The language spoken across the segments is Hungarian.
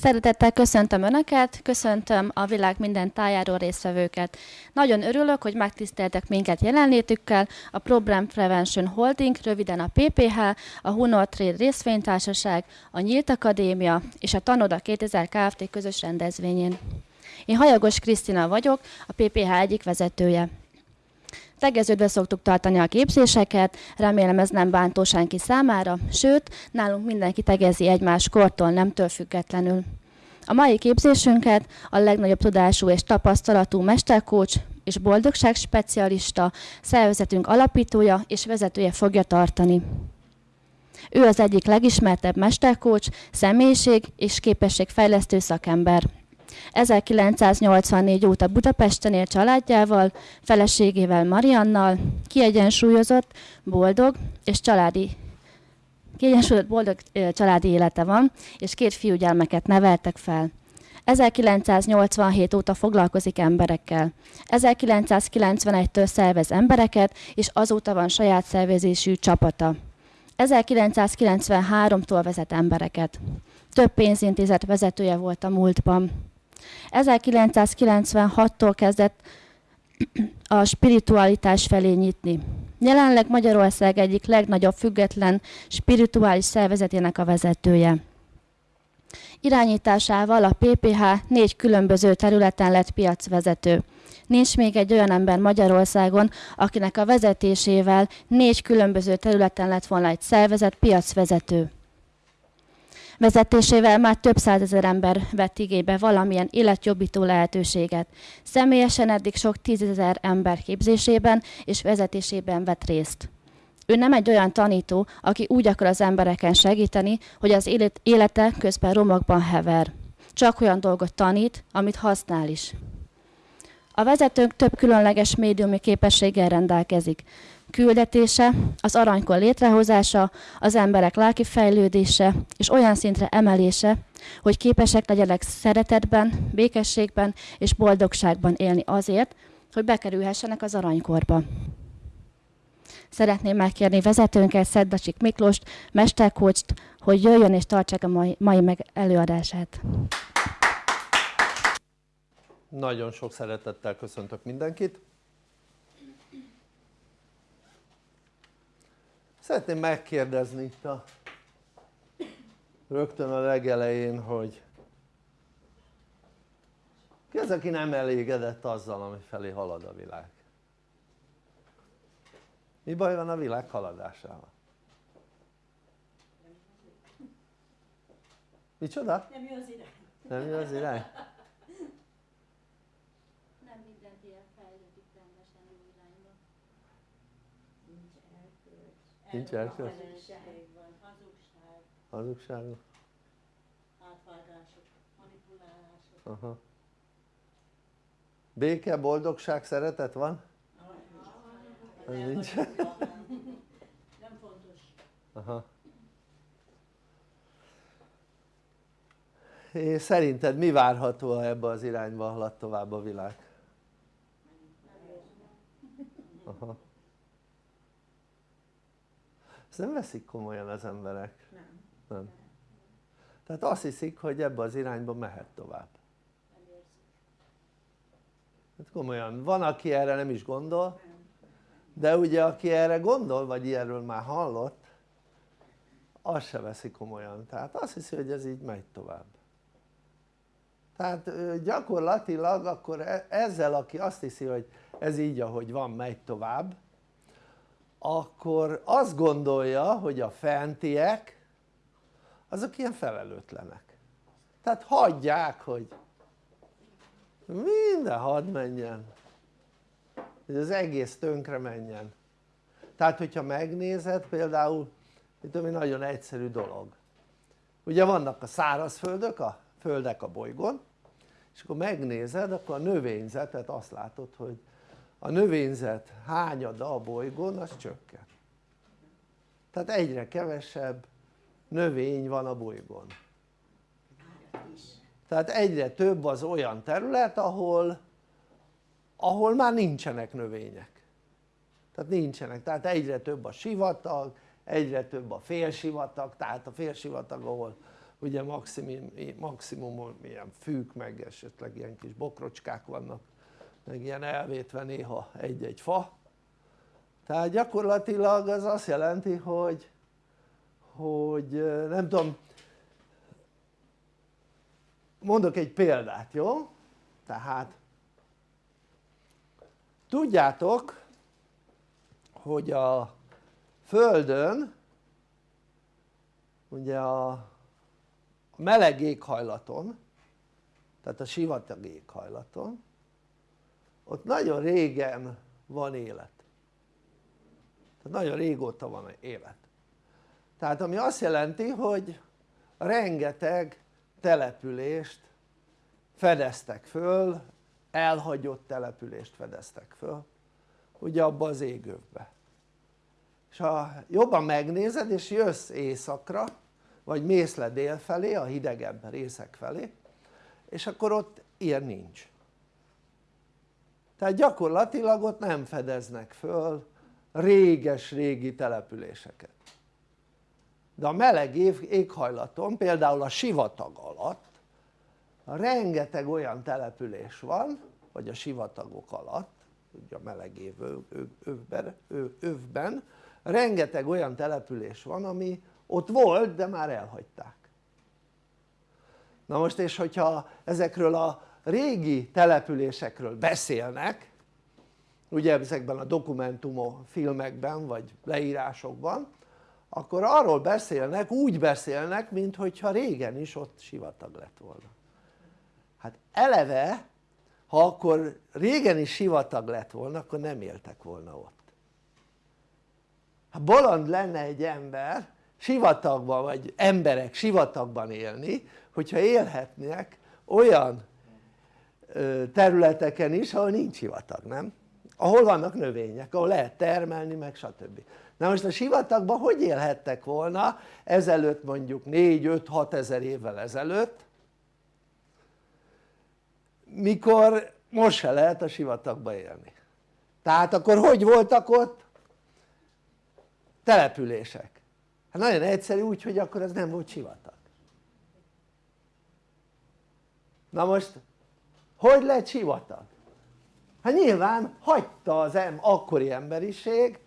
Szeretettel köszöntöm Önöket, köszöntöm a világ minden tájáról résztvevőket. Nagyon örülök, hogy megtiszteltek minket jelenlétükkel. A Problem Prevention Holding, röviden a PPH, a Hunor Trade részvénytársaság, a Nyílt Akadémia és a Tanoda 2000 Kft. közös rendezvényén. Én Hajagos Krisztina vagyok, a PPH egyik vezetője. Tegeződve szoktuk tartani a képzéseket, remélem ez nem bántó senki számára, sőt, nálunk mindenki tegezi egymás kortól, nemtől függetlenül. A mai képzésünket a legnagyobb tudású és tapasztalatú mesterkócs és boldogság specialista, szervezetünk alapítója és vezetője fogja tartani. Ő az egyik legismertebb mesterkócs, személyiség és képességfejlesztő szakember. 1984 óta Budapesten él családjával, feleségével Mariannal, kiegyensúlyozott, boldog és családi kiegyensúlyozott boldog családi élete van, és két fiúgyermeket neveltek fel. 1987 óta foglalkozik emberekkel. 1991-től szervez embereket, és azóta van saját szervezésű csapata. 1993-tól vezet embereket. Több pénzintézet vezetője volt a múltban. 1996-tól kezdett a spiritualitás felé nyitni. Jelenleg Magyarország egyik legnagyobb független spirituális szervezetének a vezetője. Irányításával a PPH négy különböző területen lett piacvezető. Nincs még egy olyan ember Magyarországon, akinek a vezetésével négy különböző területen lett volna egy szervezet piacvezető vezetésével már több százezer ember vett igénybe valamilyen életjobbító lehetőséget. Személyesen eddig sok tízezer ember képzésében és vezetésében vett részt. Ő nem egy olyan tanító, aki úgy akar az embereken segíteni, hogy az élete közben romokban hever. Csak olyan dolgot tanít, amit használ is. A vezetőnk több különleges médiumi képességgel rendelkezik küldetése, az aranykor létrehozása, az emberek lelki fejlődése és olyan szintre emelése, hogy képesek legyenek szeretetben, békességben és boldogságban élni azért, hogy bekerülhessenek az aranykorba. Szeretném megkérni vezetőnket, Szeddacsik Miklóst, mesterkócst, hogy jöjjön és tartsák a mai, mai meg előadását. Nagyon sok szeretettel köszöntök mindenkit. Szeretném megkérdezni itt a rögtön a legelején, hogy ki az, aki nem elégedett azzal, ami felé halad a világ? Mi baj van a világ haladásával? Micsoda? Nem jó az irány. Nem jó az irány? Nincs erkölcs? Hazugság, Hazugságok? átvágások, manipulálások. Aha. Béke, boldogság, szeretet van? Az nincs? Nem fontos. Aha. És szerinted mi várható, ha ebbe az irányba halad tovább a világ? Aha. Ezt nem veszik komolyan az emberek. Nem. Nem. Tehát azt hiszik, hogy ebbe az irányba mehet tovább. Hát komolyan, van aki erre nem is gondol, de ugye aki erre gondol, vagy ilyenről már hallott, azt se veszi komolyan, tehát azt hiszi, hogy ez így megy tovább. Tehát gyakorlatilag akkor e- ezzel, aki azt hiszi, hogy ez így ahogy van, megy tovább, akkor azt gondolja, hogy a fentiek azok ilyen felelőtlenek. Tehát hagyják, hogy minden hadd menjen, hogy az egész tönkre menjen. Tehát hogyha megnézed például, itt ami nagyon egyszerű dolog. Ugye vannak a szárazföldök, a földek a bolygón, és akkor megnézed, akkor a növényzetet azt látod, hogy a növényzet hányada a bolygón az csökken. Tehát egyre kevesebb növény van a bolygón. Tehát egyre több az olyan terület ahol ahol már nincsenek növények. Tehát nincsenek, tehát egyre több a sivatag egyre több a félsivatag, tehát a félsivatag ahol ugye maximum, maximum ilyen fűk meg esetleg ilyen kis bokrocskák vannak meg ilyen elvétve néha egy-egy fa tehát gyakorlatilag az azt jelenti hogy hogy nem tudom mondok egy példát jó? tehát tudjátok hogy a földön ugye a meleg éghajlaton tehát a sivatag éghajlaton ott nagyon régen van élet. Tehát nagyon régóta van élet. Tehát ami azt jelenti hogy rengeteg települést fedeztek föl elhagyott települést fedeztek föl ugye abba az égövbe és ha jobban megnézed és jössz északra vagy mész le dél felé a hidegebb részek felé és akkor ott ilyen nincs tehát gyakorlatilag ott nem fedeznek föl réges-régi településeket. De a meleg éghajlaton például a sivatag alatt rengeteg olyan település van vagy a sivatagok alatt ugye a meleg év övben, rengeteg olyan település van ami ott volt de már elhagyták. Na most és hogyha ezekről a régi településekről beszélnek ugye ezekben a dokumentumok, filmekben vagy leírásokban akkor arról beszélnek, úgy beszélnek mintha régen is ott sivatag lett volna. Hát eleve ha akkor régen is sivatag lett volna akkor nem éltek volna ott. Ha bolond lenne egy ember sivatagban vagy emberek sivatagban élni hogyha élhetnek olyan területeken is ahol nincs sivatag, nem? ahol vannak növények, ahol lehet termelni meg stb. na most a sivatagban hogy élhettek volna ezelőtt mondjuk 4-5-6 ezer évvel ezelőtt mikor most se lehet a sivatagba élni tehát akkor hogy voltak ott? települések hát nagyon egyszerű úgy hogy akkor ez nem volt sivatag na most hogy lett sivatag? hát nyilván hagyta az em, akkori emberiség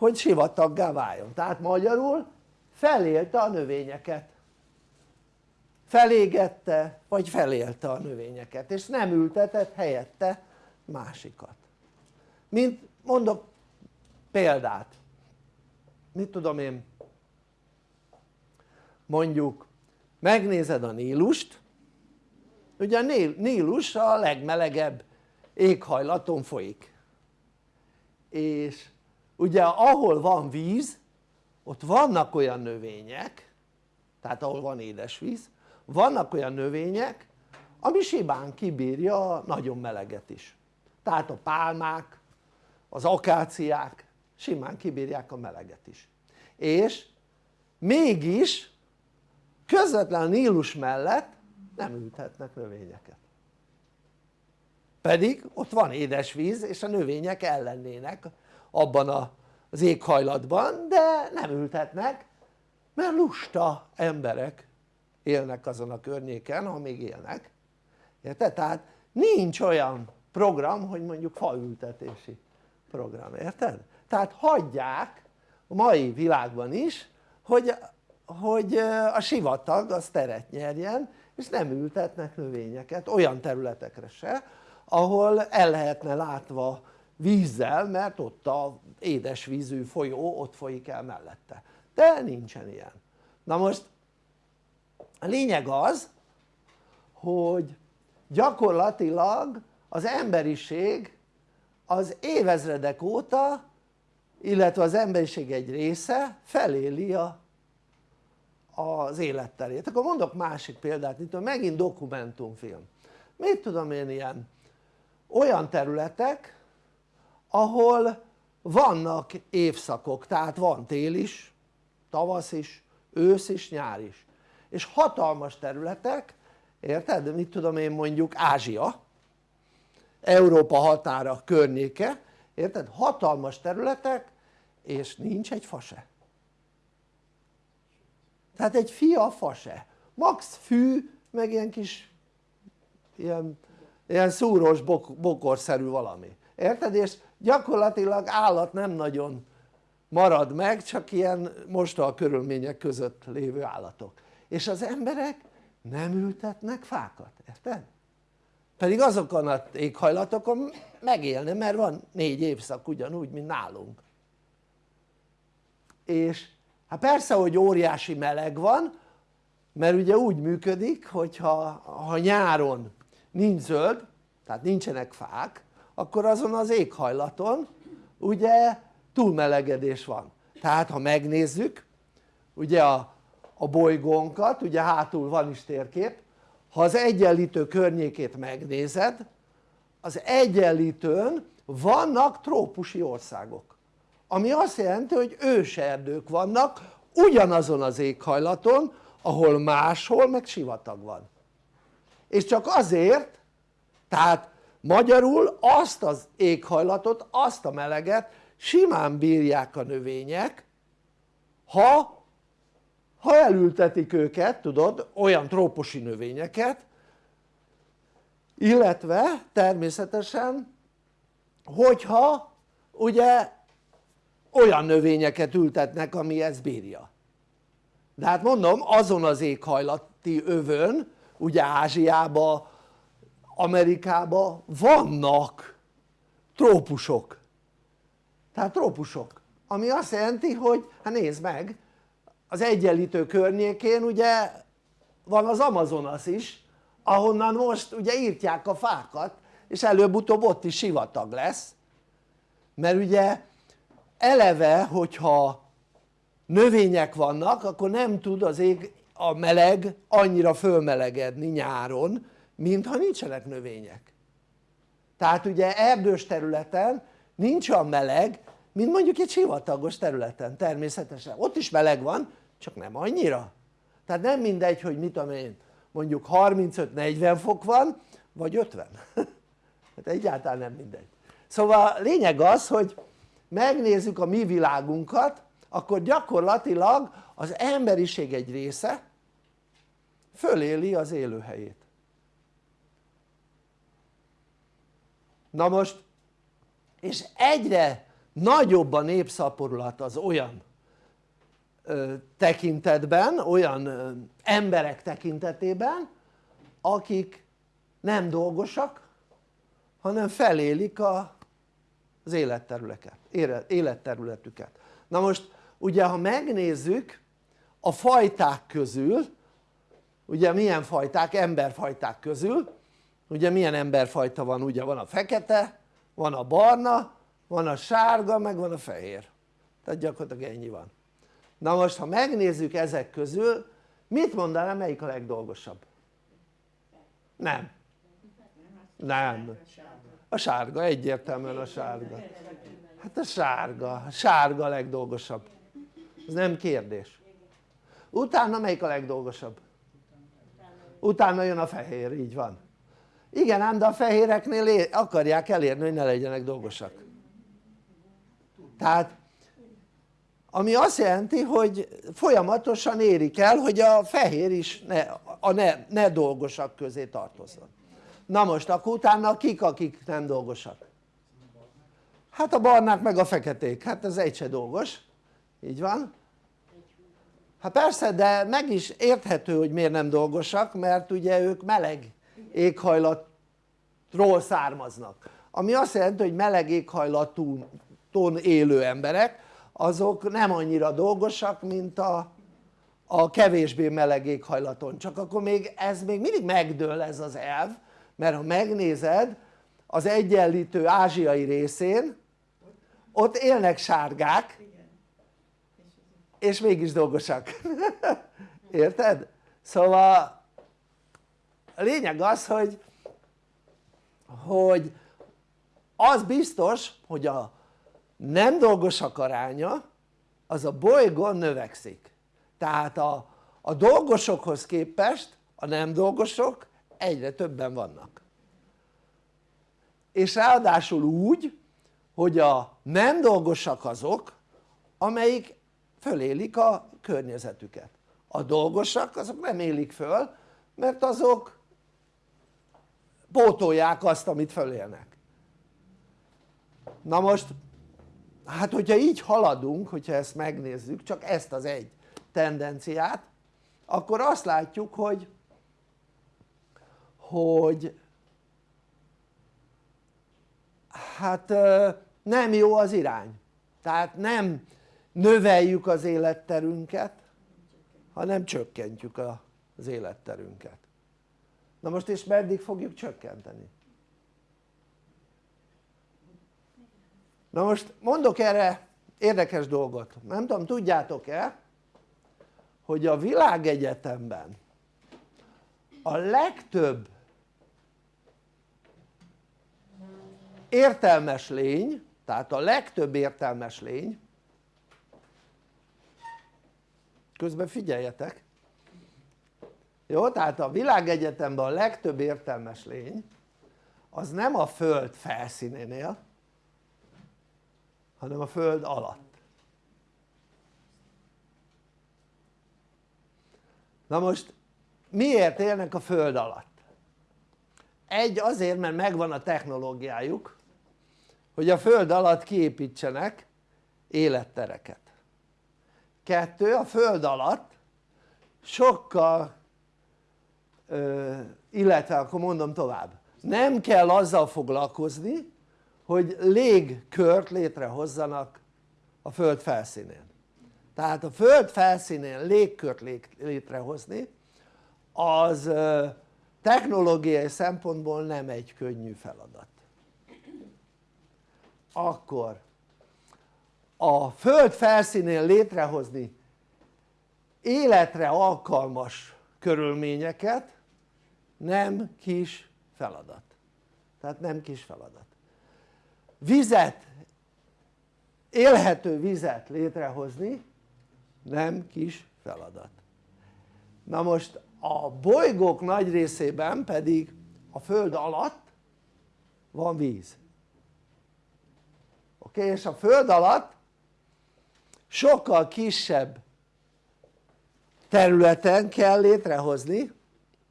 hogy sivataggá váljon. Tehát magyarul felélte a növényeket. Felégette vagy felélte a növényeket és nem ültetett helyette másikat. Mint mondok példát. Mit tudom én? Mondjuk megnézed a Nílust ugye a Nílus a legmelegebb éghajlaton folyik. És ugye ahol van víz ott vannak olyan növények tehát ahol van édesvíz vannak olyan növények ami simán kibírja a nagyon meleget is. Tehát a pálmák, az akáciák simán kibírják a meleget is. És mégis közvetlen a Nílus mellett nem ültetnek növényeket pedig ott van édesvíz és a növények ellennének abban az éghajlatban de nem ültetnek mert lusta emberek élnek azon a környéken ha még élnek érted? tehát nincs olyan program hogy mondjuk faültetési program, érted? tehát hagyják a mai világban is hogy, hogy a sivatag az teret nyerjen és nem ültetnek növényeket olyan területekre se ahol el lehetne látva vízzel mert ott a édesvízű folyó ott folyik el mellette. De nincsen ilyen. Na most a lényeg az hogy gyakorlatilag az emberiség az évezredek óta illetve az emberiség egy része feléli a, az életterét akkor mondok másik példát, mint megint dokumentumfilm. Mit tudom én ilyen? Olyan területek ahol vannak évszakok, tehát van tél is, tavasz is, ősz is, nyár is. És hatalmas területek, érted? mit tudom én mondjuk Ázsia Európa határa környéke, érted? hatalmas területek és nincs egy fa se tehát egy fia fa se, max fű meg ilyen kis ilyen, ilyen szúrós bok, bokorszerű valami, érted? és gyakorlatilag állat nem nagyon marad meg csak ilyen a körülmények között lévő állatok és az emberek nem ültetnek fákat, érted? pedig azokon az éghajlatokon megélne mert van négy évszak ugyanúgy mint nálunk és hát persze hogy óriási meleg van mert ugye úgy működik hogyha ha nyáron nincs zöld tehát nincsenek fák akkor azon az éghajlaton ugye túlmelegedés van. Tehát ha megnézzük ugye a, a bolygónkat ugye hátul van is térkép ha az egyenlítő környékét megnézed az egyenlítőn vannak trópusi országok ami azt jelenti hogy őserdők vannak ugyanazon az éghajlaton ahol máshol meg sivatag van. És csak azért tehát magyarul azt az éghajlatot, azt a meleget simán bírják a növények ha ha elültetik őket tudod olyan trópusi növényeket illetve természetesen hogyha ugye olyan növényeket ültetnek ami ezt bírja. De hát mondom azon az éghajlati övön ugye Ázsiában Amerikában vannak trópusok. Tehát trópusok ami azt jelenti hogy hát nézd meg az egyenlítő környékén ugye van az Amazonas is ahonnan most ugye írtják a fákat és előbb-utóbb ott is sivatag lesz mert ugye eleve hogyha növények vannak akkor nem tud az ég a meleg annyira fölmelegedni nyáron mint ha nincsenek növények. Tehát ugye erdős területen nincs olyan meleg mint mondjuk egy sivatagos területen természetesen. Ott is meleg van csak nem annyira. Tehát nem mindegy hogy mit tudom én mondjuk 35-40 fok van vagy 50 hát egyáltalán nem mindegy. Szóval lényeg az hogy megnézzük a mi világunkat akkor gyakorlatilag az emberiség egy része föléli az élőhelyét. Na most és egyre nagyobb a népszaporulat az olyan ö, tekintetben, olyan ö, emberek tekintetében akik nem dolgosak hanem felélik a, az életterületeket, életterületüket. Na most ugye ha megnézzük a fajták közül ugye milyen fajták, emberfajták közül. Ugye milyen emberfajta van, ugye van a fekete, van a barna, van a sárga, meg van a fehér. Tehát gyakorlatilag ennyi van. Na most ha megnézzük ezek közül mit mondanám melyik a legdolgosabb? nem. Nem a sárga, egyértelműen a sárga. Hát a sárga, a sárga a legdolgosabb. Ez nem kérdés. Utána melyik a legdolgosabb? utána jön a fehér, így van. Igen ám de a fehéreknél akarják elérni hogy ne legyenek dolgosak. Tehát ami azt jelenti hogy folyamatosan érik el hogy a fehér is ne, a ne, ne dolgosak közé tartozzon na most akkor utána kik akik nem dolgosak? hát a barnák meg a feketék, hát ez egy se dolgos, így van. Hát persze de meg is érthető hogy miért nem dolgosak mert ugye ők meleg éghajlatról származnak. Ami azt jelenti hogy meleg éghajlatú ton élő emberek azok nem annyira dolgosak mint a, a kevésbé meleg éghajlaton. Csak akkor még ez még mindig megdől ez az elv mert ha megnézed az egyenlítő ázsiai részén ott élnek sárgák. És mégis dolgosak. Érted? szóval a lényeg az hogy hogy az biztos hogy a nem dolgosak aránya az a bolygón növekszik. Tehát a, a dolgosokhoz képest a nem dolgosok egyre többen vannak. És ráadásul úgy hogy a nem dolgosak azok amelyik fölélik a környezetüket. A dolgosak azok nem élik föl mert azok pótolják azt amit fölélnek. Na most hát hogyha így haladunk hogyha ezt megnézzük csak ezt az egy tendenciát akkor azt látjuk hogy hogy hát nem jó az irány. Tehát nem növeljük az életterünket hanem csökkentjük az életterünket. Na most és meddig fogjuk csökkenteni? na most mondok erre érdekes dolgot, nem tudom tudjátok-e hogy a világegyetemben a legtöbb értelmes lény tehát a legtöbb értelmes lény közben figyeljetek jó? tehát a világegyetemben a legtöbb értelmes lény az nem a föld felszínénél hanem a föld alatt na most miért élnek a föld alatt? egy azért mert megvan a technológiájuk hogy a föld alatt kiépítsenek élettereket. Kettő a föld alatt sokkal illetve akkor mondom tovább nem kell azzal foglalkozni hogy légkört létrehozzanak a föld felszínén. Tehát a föld felszínén légkört létrehozni az technológiai szempontból nem egy könnyű feladat akkor a föld felszínén létrehozni életre alkalmas körülményeket nem kis feladat. Tehát nem kis feladat. Vizet élhető vizet létrehozni nem kis feladat. Na most a bolygók nagy részében pedig a föld alatt van víz oké és a föld alatt sokkal kisebb területen kell létrehozni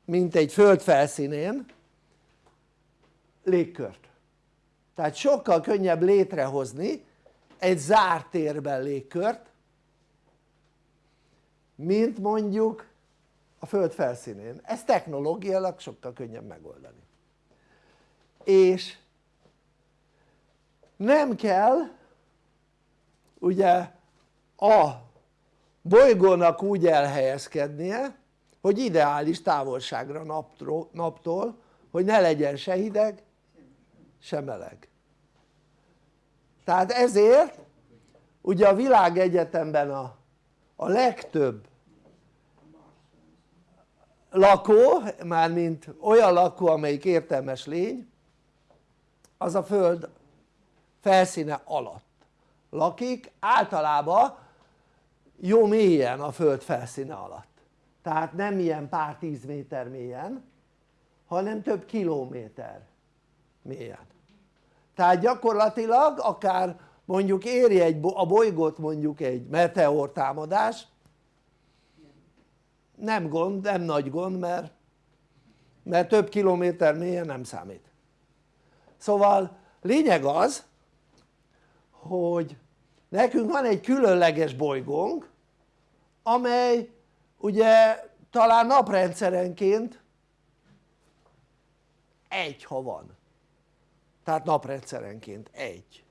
mint egy föld felszínén légkört. Tehát sokkal könnyebb létrehozni egy zárt térben légkört mint mondjuk a föld felszínén, ez technológiailag sokkal könnyebb megoldani. És nem kell ugye a bolygónak úgy elhelyezkednie hogy ideális távolságra naptól, naptól hogy ne legyen se hideg se meleg. Tehát ezért ugye a világegyetemben a, a legtöbb lakó, mármint olyan lakó amelyik értelmes lény az a föld felszíne alatt lakik általában jó mélyen a föld felszíne alatt. Tehát nem ilyen pár tíz méter mélyen hanem több kilométer mélyen. Tehát gyakorlatilag akár mondjuk éri egy, a bolygót mondjuk egy meteor támadás nem gond, nem nagy gond mert, mert több kilométer mélyen nem számít. Szóval lényeg az hogy nekünk van egy különleges bolygónk amely ugye talán naprendszerenként egy ha van. Tehát naprendszerenként egy.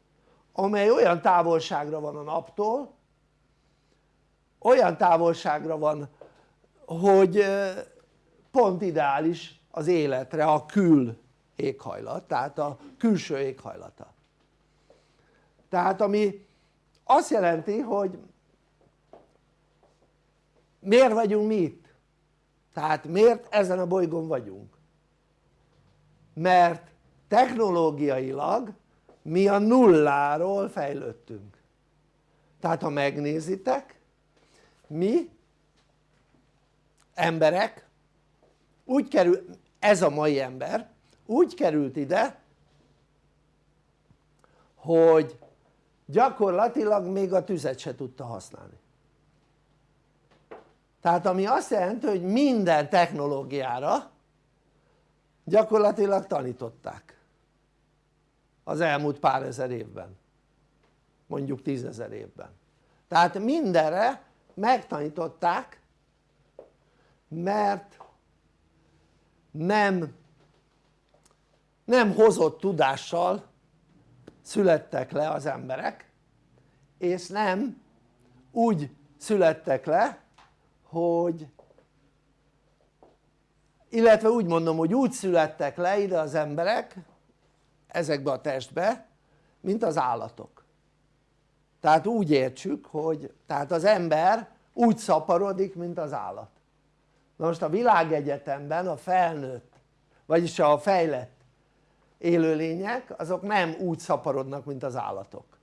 Amely olyan távolságra van a naptól olyan távolságra van hogy pont ideális az életre a kül éghajlat, tehát a külső éghajlata tehát ami azt jelenti hogy miért vagyunk mi itt? tehát miért ezen a bolygón vagyunk? mert technológiailag mi a nulláról fejlődtünk tehát ha megnézitek mi emberek úgy kerül, ez a mai ember úgy került ide hogy gyakorlatilag még a tüzet se tudta használni. Tehát ami azt jelenti hogy minden technológiára gyakorlatilag tanították. Az elmúlt pár ezer évben. Mondjuk tízezer évben. Tehát mindenre megtanították mert nem nem hozott tudással születtek le az emberek és nem úgy születtek le hogy illetve úgy mondom hogy úgy születtek le ide az emberek ezekbe a testbe mint az állatok. Tehát úgy értsük hogy tehát az ember úgy szaporodik mint az állat. Na most a világegyetemben a felnőtt vagyis a fejlett élőlények azok nem úgy szaporodnak mint az állatok.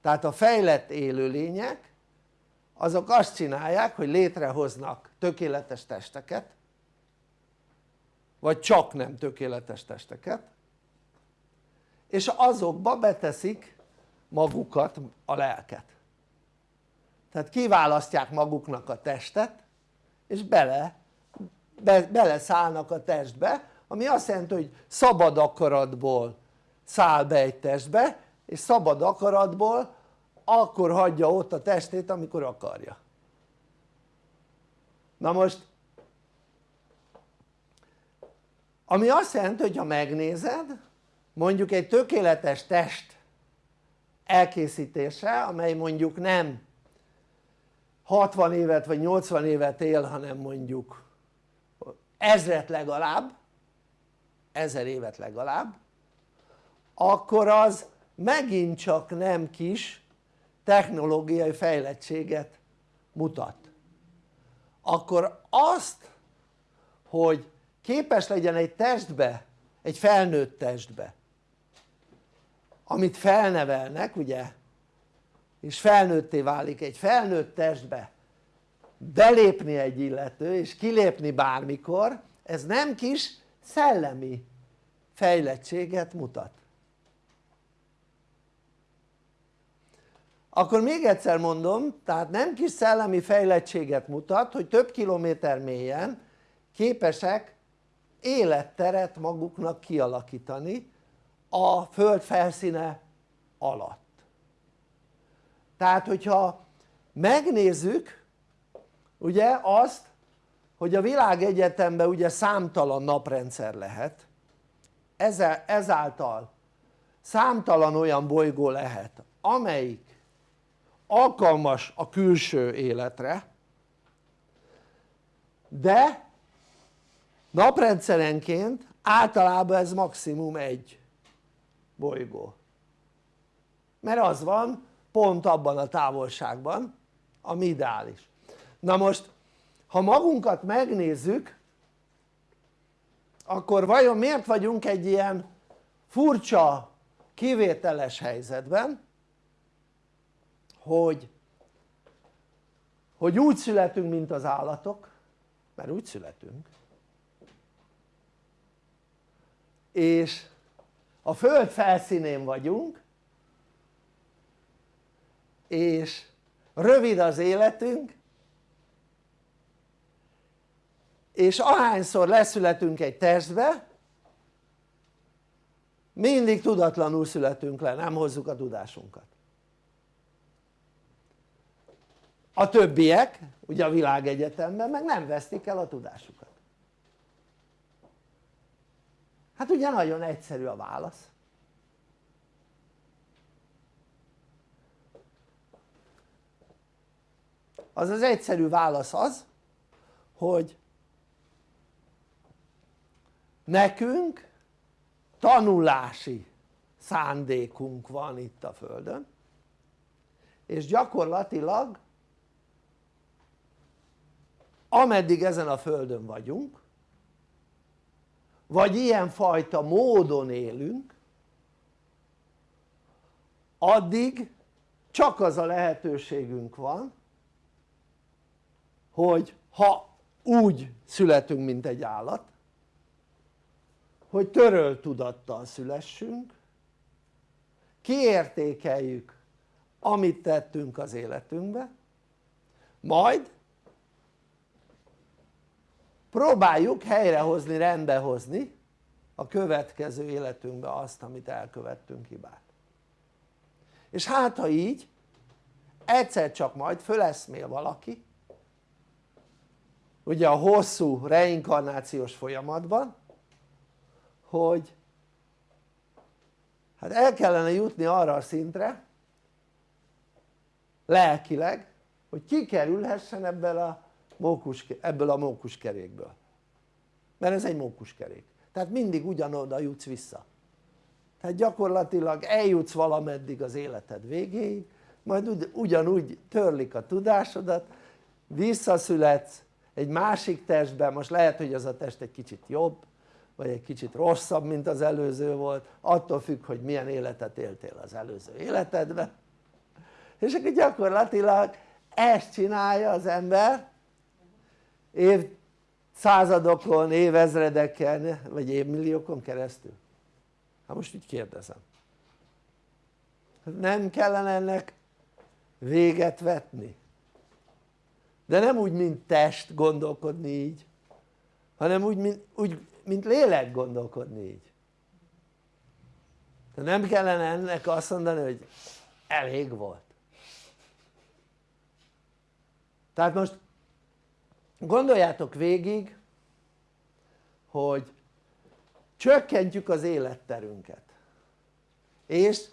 Tehát a fejlett élőlények azok azt csinálják hogy létrehoznak tökéletes testeket vagy csak nem tökéletes testeket és azokba beteszik magukat a lelket. Tehát kiválasztják maguknak a testet és bele, be, beleszállnak a testbe ami azt jelenti hogy szabad akaratból száll be egy testbe és szabad akaratból akkor hagyja ott a testét amikor akarja. Na most ami azt jelenti hogy ha megnézed mondjuk egy tökéletes test elkészítése amely mondjuk nem 60 évet vagy 80 évet él hanem mondjuk ezret legalább ezer évet legalább akkor az megint csak nem kis technológiai fejlettséget mutat. Akkor azt hogy képes legyen egy testbe, egy felnőtt testbe amit felnevelnek ugye és felnőtté válik egy felnőtt testbe belépni egy illető és kilépni bármikor ez nem kis szellemi fejlettséget mutat. Akkor még egyszer mondom tehát nem kis szellemi fejlettséget mutat hogy több kilométer mélyen képesek életteret maguknak kialakítani a föld felszíne alatt. Tehát hogyha megnézzük ugye azt hogy a világegyetemben ugye számtalan naprendszer lehet ezáltal számtalan olyan bolygó lehet amelyik alkalmas a külső életre de naprendszerenként általában ez maximum egy bolygó. Mert az van pont abban a távolságban ami ideális. Na most ha magunkat megnézzük akkor vajon miért vagyunk egy ilyen furcsa kivételes helyzetben hogy hogy úgy születünk mint az állatok? Mert úgy születünk. És a föld felszínén vagyunk és rövid az életünk és ahányszor leszületünk egy testbe mindig tudatlanul születünk le, nem hozzuk a tudásunkat. A többiek ugye a világegyetemben meg nem vesztik el a tudásukat. Hát ugye nagyon egyszerű a válasz. Az az egyszerű válasz az hogy nekünk tanulási szándékunk van itt a Földön és gyakorlatilag ameddig ezen a Földön vagyunk vagy ilyenfajta módon élünk addig csak az a lehetőségünk van hogy ha úgy születünk mint egy állat hogy törölt tudattal szülessünk kiértékeljük amit tettünk az életünkbe majd próbáljuk helyrehozni, rendbehozni a következő életünkbe azt amit elkövettünk hibát. És hát ha így egyszer csak majd föleszmél valaki ugye a hosszú reinkarnációs folyamatban hogy hát el kellene jutni arra a szintre lelkileg hogy kikerülhessen ebből a mókus, ebből a mókuskerékből mert ez egy mókuskerék tehát mindig ugyanoda jutsz vissza. Tehát gyakorlatilag eljutsz valameddig az életed végéig majd ugyanúgy törlik a tudásodat visszaszületsz egy másik testben, most lehet hogy az a test egy kicsit jobb vagy egy kicsit rosszabb mint az előző volt attól függ hogy milyen életet éltél az előző életedben. És akkor gyakorlatilag ezt csinálja az ember évszázadokon, évezredeken vagy évmilliókon keresztül. Hát most így kérdezem. Nem kellene ennek véget vetni? De nem úgy mint test gondolkodni így hanem úgy mint, úgy, mint lélek gondolkodni így. De nem kellene ennek azt mondani hogy elég volt. Tehát most gondoljátok végig hogy csökkentjük az életterünket. És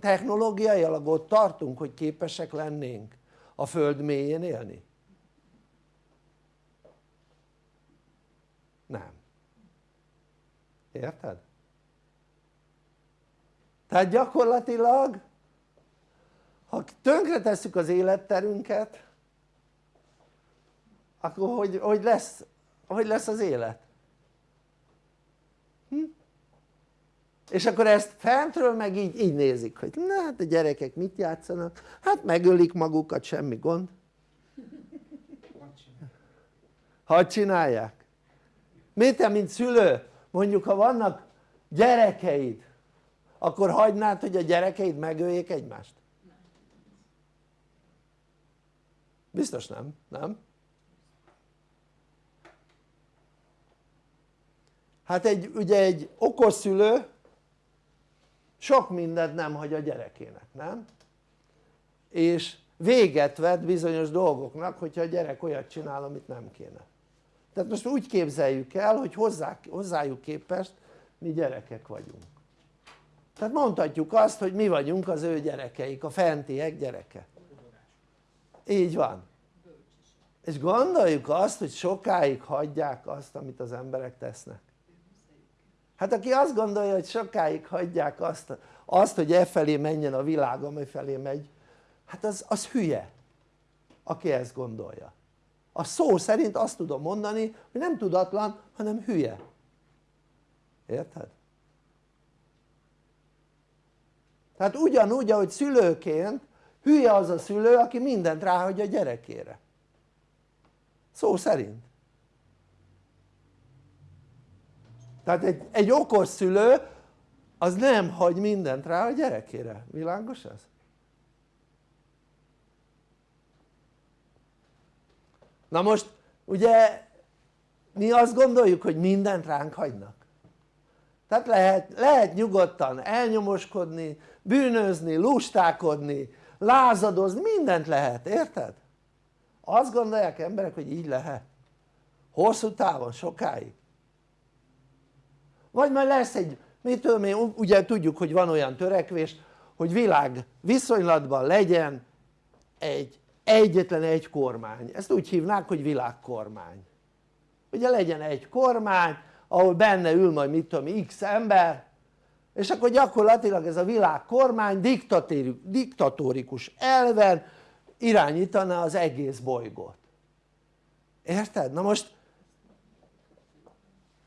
technológiailag ott tartunk hogy képesek lennénk a föld mélyén élni? nem érted? tehát gyakorlatilag ha tönkretesszük az életterünket akkor hogy, hogy, lesz, hogy lesz az élet? Hm? és akkor ezt fentről meg így, így nézik hogy na hát a gyerekek mit játszanak hát megölik magukat semmi gond hadd csinálják miért te mint szülő mondjuk ha vannak gyerekeid akkor hagynád hogy a gyerekeid megöljék egymást? biztos nem, nem? hát egy, ugye egy okos szülő sok mindent nem hagy a gyerekének, nem? és véget vet bizonyos dolgoknak hogyha a gyerek olyat csinál amit nem kéne tehát most úgy képzeljük el hogy hozzá, hozzájuk képest mi gyerekek vagyunk. Tehát mondhatjuk azt hogy mi vagyunk az ő gyerekeik, a fentiek gyereke. Így van. És gondoljuk azt hogy sokáig hagyják azt amit az emberek tesznek. Hát aki azt gondolja hogy sokáig hagyják azt, azt hogy e felé menjen a világ amely felé megy hát az, az hülye aki ezt gondolja a szó szerint azt tudom mondani hogy nem tudatlan hanem hülye érted? tehát ugyanúgy ahogy szülőként hülye az a szülő aki mindent ráhagy a gyerekére szó szerint tehát egy, egy okos szülő az nem hagy mindent rá a gyerekére, világos ez? Na most ugye mi azt gondoljuk hogy mindent ránk hagynak. Tehát lehet, lehet nyugodtan elnyomoskodni, bűnözni, lustákodni, lázadozni, mindent lehet, érted? azt gondolják emberek hogy így lehet. Hosszú távon, sokáig. Vagy majd lesz egy, mit tudom én, ugye tudjuk hogy van olyan törekvés hogy világ viszonylatban legyen egy egyetlen egy kormány, ezt úgy hívnák hogy világkormány ugye legyen egy kormány ahol benne ül majd mit tudom x ember és akkor gyakorlatilag ez a világkormány diktatórikus elven irányítaná az egész bolygót érted? na most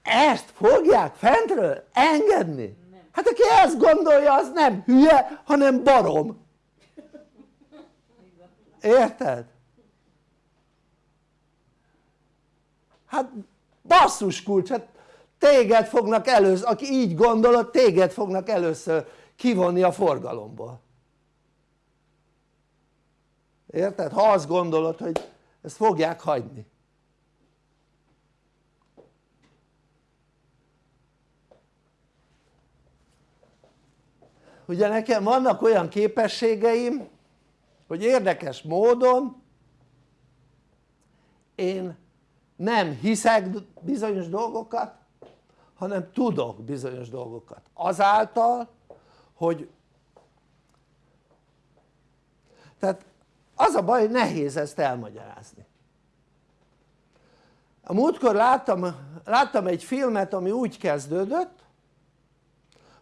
ezt fogják fentről engedni? hát aki ezt gondolja az nem hülye hanem barom érted? hát basszus kulcs, hát téged fognak először, aki így gondolod, téged fognak először kivonni a forgalomból érted? ha azt gondolod hogy ezt fogják hagyni ugye nekem vannak olyan képességeim hogy érdekes módon én nem hiszek bizonyos dolgokat hanem tudok bizonyos dolgokat. Azáltal hogy tehát az a baj hogy nehéz ezt elmagyarázni. A múltkor láttam, láttam egy filmet ami úgy kezdődött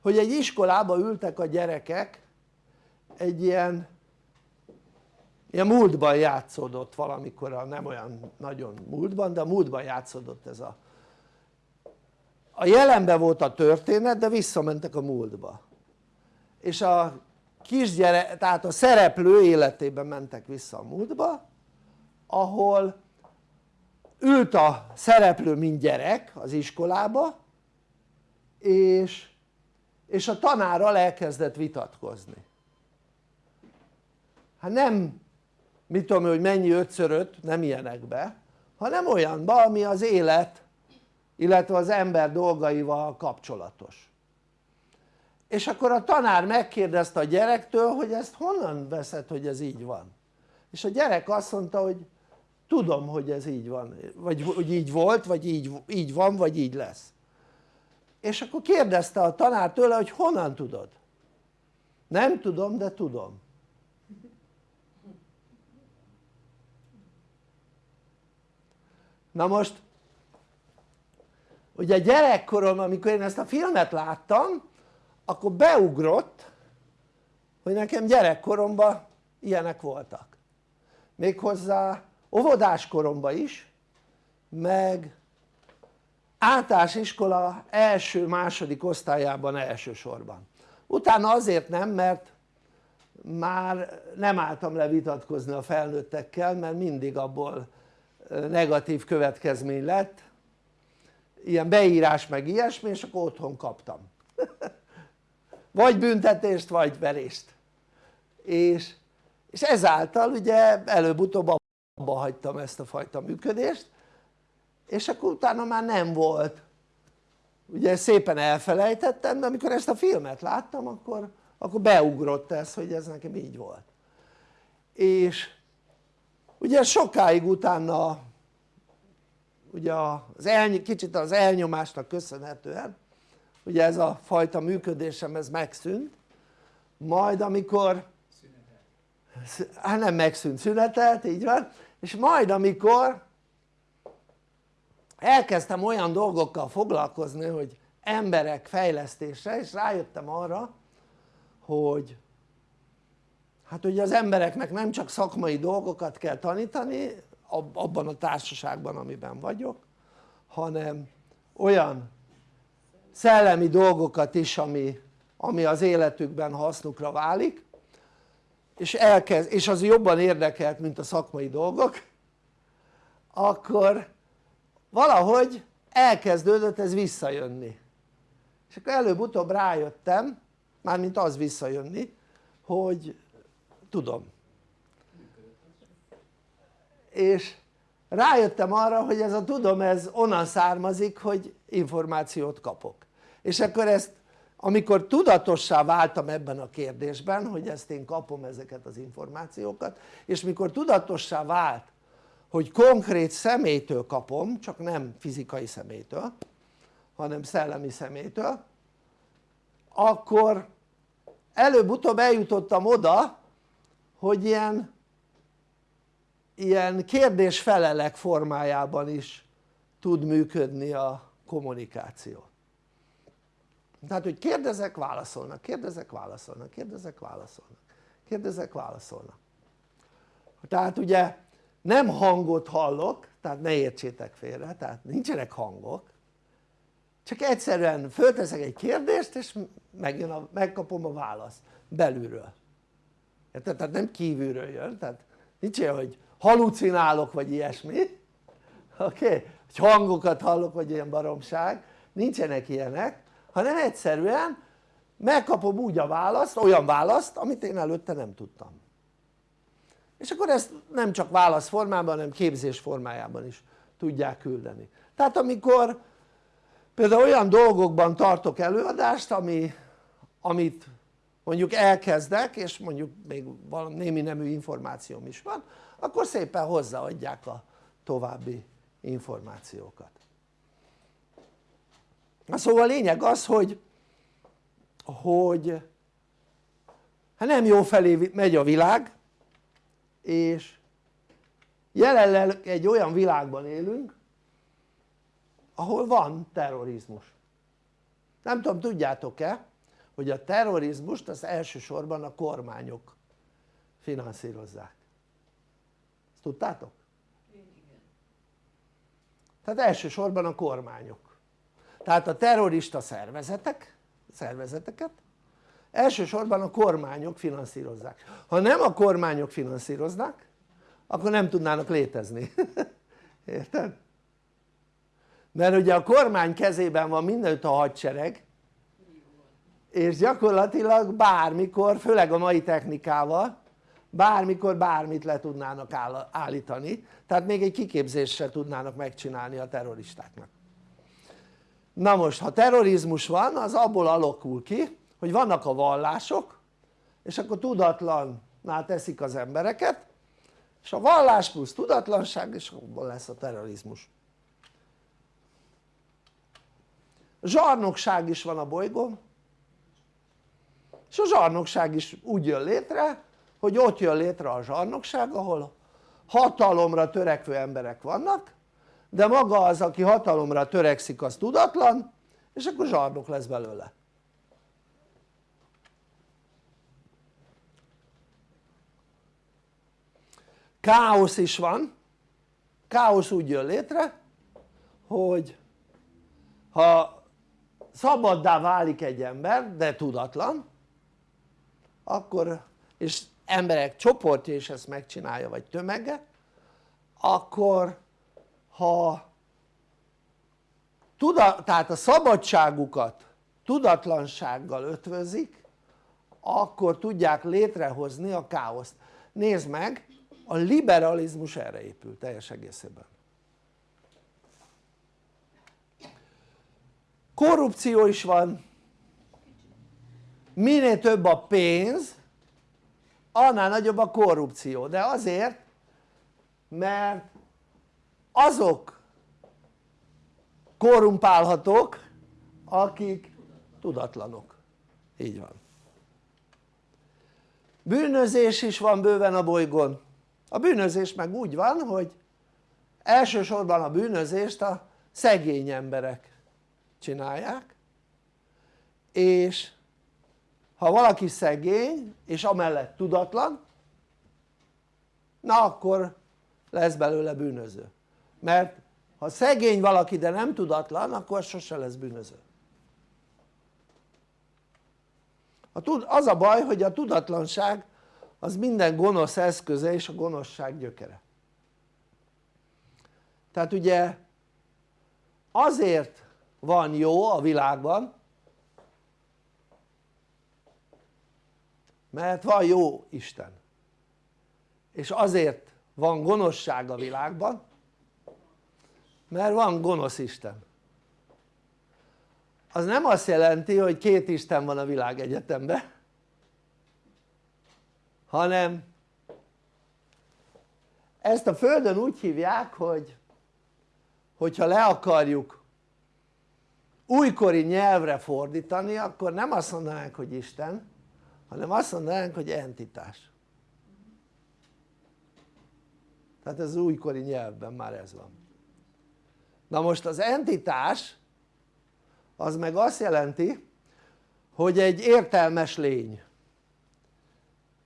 hogy egy iskolába ültek a gyerekek egy ilyen ilyen múltban játszódott valamikor, nem olyan nagyon múltban, de a múltban játszódott ez a a jelenben volt a történet de visszamentek a múltba. És a kisgyerek, tehát a szereplő életében mentek vissza a múltba ahol ült a szereplő mint gyerek az iskolába és, és a tanárral elkezdett vitatkozni. Hát nem mit tudom hogy mennyi 5 nem ilyenekbe hanem olyanba ami az élet illetve az ember dolgaival kapcsolatos. És akkor a tanár megkérdezte a gyerektől hogy ezt honnan veszed hogy ez így van? És a gyerek azt mondta hogy tudom hogy ez így van vagy hogy így volt vagy így, így van vagy így lesz. És akkor kérdezte a tanár tőle hogy honnan tudod? Nem tudom de tudom na most ugye gyerekkorom amikor én ezt a filmet láttam akkor beugrott hogy nekem gyerekkoromban ilyenek voltak. Méghozzá óvodás koromban is meg általános iskola első-második osztályában elsősorban. Utána azért nem mert már nem álltam le vitatkozni a felnőttekkel mert mindig abból negatív következmény lett. Ilyen beírás meg ilyesmi és akkor otthon kaptam. Vagy büntetést vagy verést. És, és ezáltal ugye előbb-utóbb abba hagytam ezt a fajta működést és akkor utána már nem volt. Ugye szépen elfelejtettem de amikor ezt a filmet láttam akkor, akkor beugrott ez hogy ez nekem így volt. És ugye sokáig utána ugye az el, kicsit az elnyomásnak köszönhetően ugye ez a fajta működésem ez megszűnt. Majd amikor hát nem megszűnt, szünetelt, így van. És majd amikor elkezdtem olyan dolgokkal foglalkozni hogy emberek fejlesztése és rájöttem arra hogy hát ugye az embereknek nem csak szakmai dolgokat kell tanítani abban a társaságban amiben vagyok hanem olyan szellemi dolgokat is ami, ami az életükben hasznukra válik és, elkezd, és az jobban érdekelt mint a szakmai dolgok akkor valahogy elkezdődött ez visszajönni. És akkor előbb-utóbb rájöttem mármint az visszajönni hogy tudom. És rájöttem arra hogy ez a tudom ez onnan származik hogy információt kapok. És akkor ezt amikor tudatossá váltam ebben a kérdésben hogy ezt én kapom ezeket az információkat és mikor tudatossá vált hogy konkrét személytől kapom csak nem fizikai személytől hanem szellemi személytől akkor előbb-utóbb eljutottam oda hogy ilyen ilyen kérdés-felelek formájában is tud működni a kommunikáció. Tehát hogy kérdezek válaszolnak, kérdezek válaszolnak, kérdezek válaszolnak, kérdezek válaszolnak. Tehát ugye nem hangot hallok, tehát ne értsétek félre, tehát nincsenek hangok csak egyszerűen fölteszek egy kérdést és megjön a, megkapom a választ belülről tehát nem kívülről jön, tehát nincs olyan hogy halucinálok vagy ilyesmi oké? Okay? hogy hangokat hallok vagy ilyen baromság nincsenek ilyenek hanem egyszerűen megkapom úgy a választ, olyan választ amit én előtte nem tudtam és akkor ezt nem csak válasz formában hanem képzés formájában is tudják küldeni tehát amikor például olyan dolgokban tartok előadást ami, amit mondjuk elkezdek és mondjuk még valami némi nemű információm is van akkor szépen hozzáadják a további információkat. Na szóval lényeg az hogy hogy hát nem jó felé megy a világ és jelenleg egy olyan világban élünk ahol van terrorizmus. Nem tudom tudjátok-e hogy a terrorizmust az elsősorban a kormányok finanszírozzák ezt tudtátok? tehát elsősorban a kormányok tehát a terrorista szervezetek szervezeteket elsősorban a kormányok finanszírozzák ha nem a kormányok finanszíroznák akkor nem tudnának létezni érted? mert ugye a kormány kezében van mindenütt a hadsereg és gyakorlatilag bármikor, főleg a mai technikával bármikor bármit le tudnának állítani. Tehát még egy kiképzést se tudnának megcsinálni a terroristáknak. Na most ha terrorizmus van az abból alakul ki hogy vannak a vallások és akkor tudatlanná teszik az embereket és a vallás plusz tudatlanság és abból lesz a terrorizmus. Zsarnokság is van a bolygón és a zsarnokság is úgy jön létre hogy ott jön létre a zsarnokság ahol hatalomra törekvő emberek vannak de maga az aki hatalomra törekszik az tudatlan és akkor zsarnok lesz belőle. Káosz is van. Káosz úgy jön létre hogy ha szabaddá válik egy ember de tudatlan akkor és emberek csoportja is ezt megcsinálja vagy tömege akkor ha tuda, tehát a szabadságukat tudatlansággal ötvözik akkor tudják létrehozni a káoszt. Nézd meg a liberalizmus erre épül teljes egészében. Korrupció is van minél több a pénz annál nagyobb a korrupció. De azért mert azok korrumpálhatók akik tudatlanok. Így van. Bűnözés is van bőven a bolygón. A bűnözés meg úgy van hogy elsősorban a bűnözést a szegény emberek csinálják és ha valaki szegény és amellett tudatlan na akkor lesz belőle bűnöző. Mert ha szegény valaki de nem tudatlan akkor sose lesz bűnöző. Az a baj hogy a tudatlanság az minden gonosz eszköze és a gonoszság gyökere. Tehát ugye azért van jó a világban mert van jó Isten. És azért van gonoszság a világban mert van gonosz Isten. Az nem azt jelenti hogy két Isten van a világegyetemben hanem ezt a földön úgy hívják hogy hogyha le akarjuk újkori nyelvre fordítani akkor nem azt mondanánk hogy Isten hanem azt mondanánk hogy entitás. Tehát ez újkori nyelvben már ez van. Na most az entitás az meg azt jelenti hogy egy értelmes lény.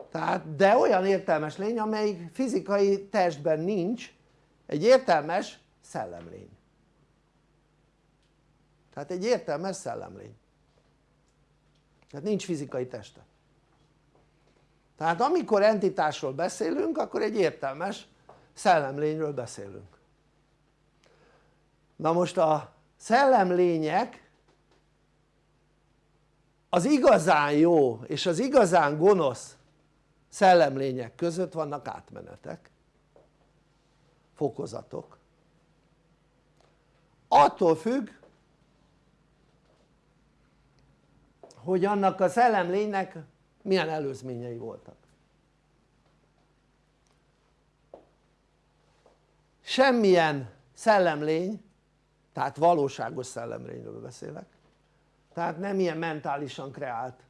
Tehát de olyan értelmes lény amelyik fizikai testben nincs egy értelmes szellemlény. Tehát egy értelmes szellemlény. Tehát nincs fizikai teste tehát amikor entitásról beszélünk akkor egy értelmes szellemlényről beszélünk. Na most a szellemlények az igazán jó és az igazán gonosz szellemlények között vannak átmenetek fokozatok. Attól függ hogy annak a szellemlénynek milyen előzményei voltak? Semmilyen szellemlény tehát valóságos szellemlényről beszélek tehát nem ilyen mentálisan kreált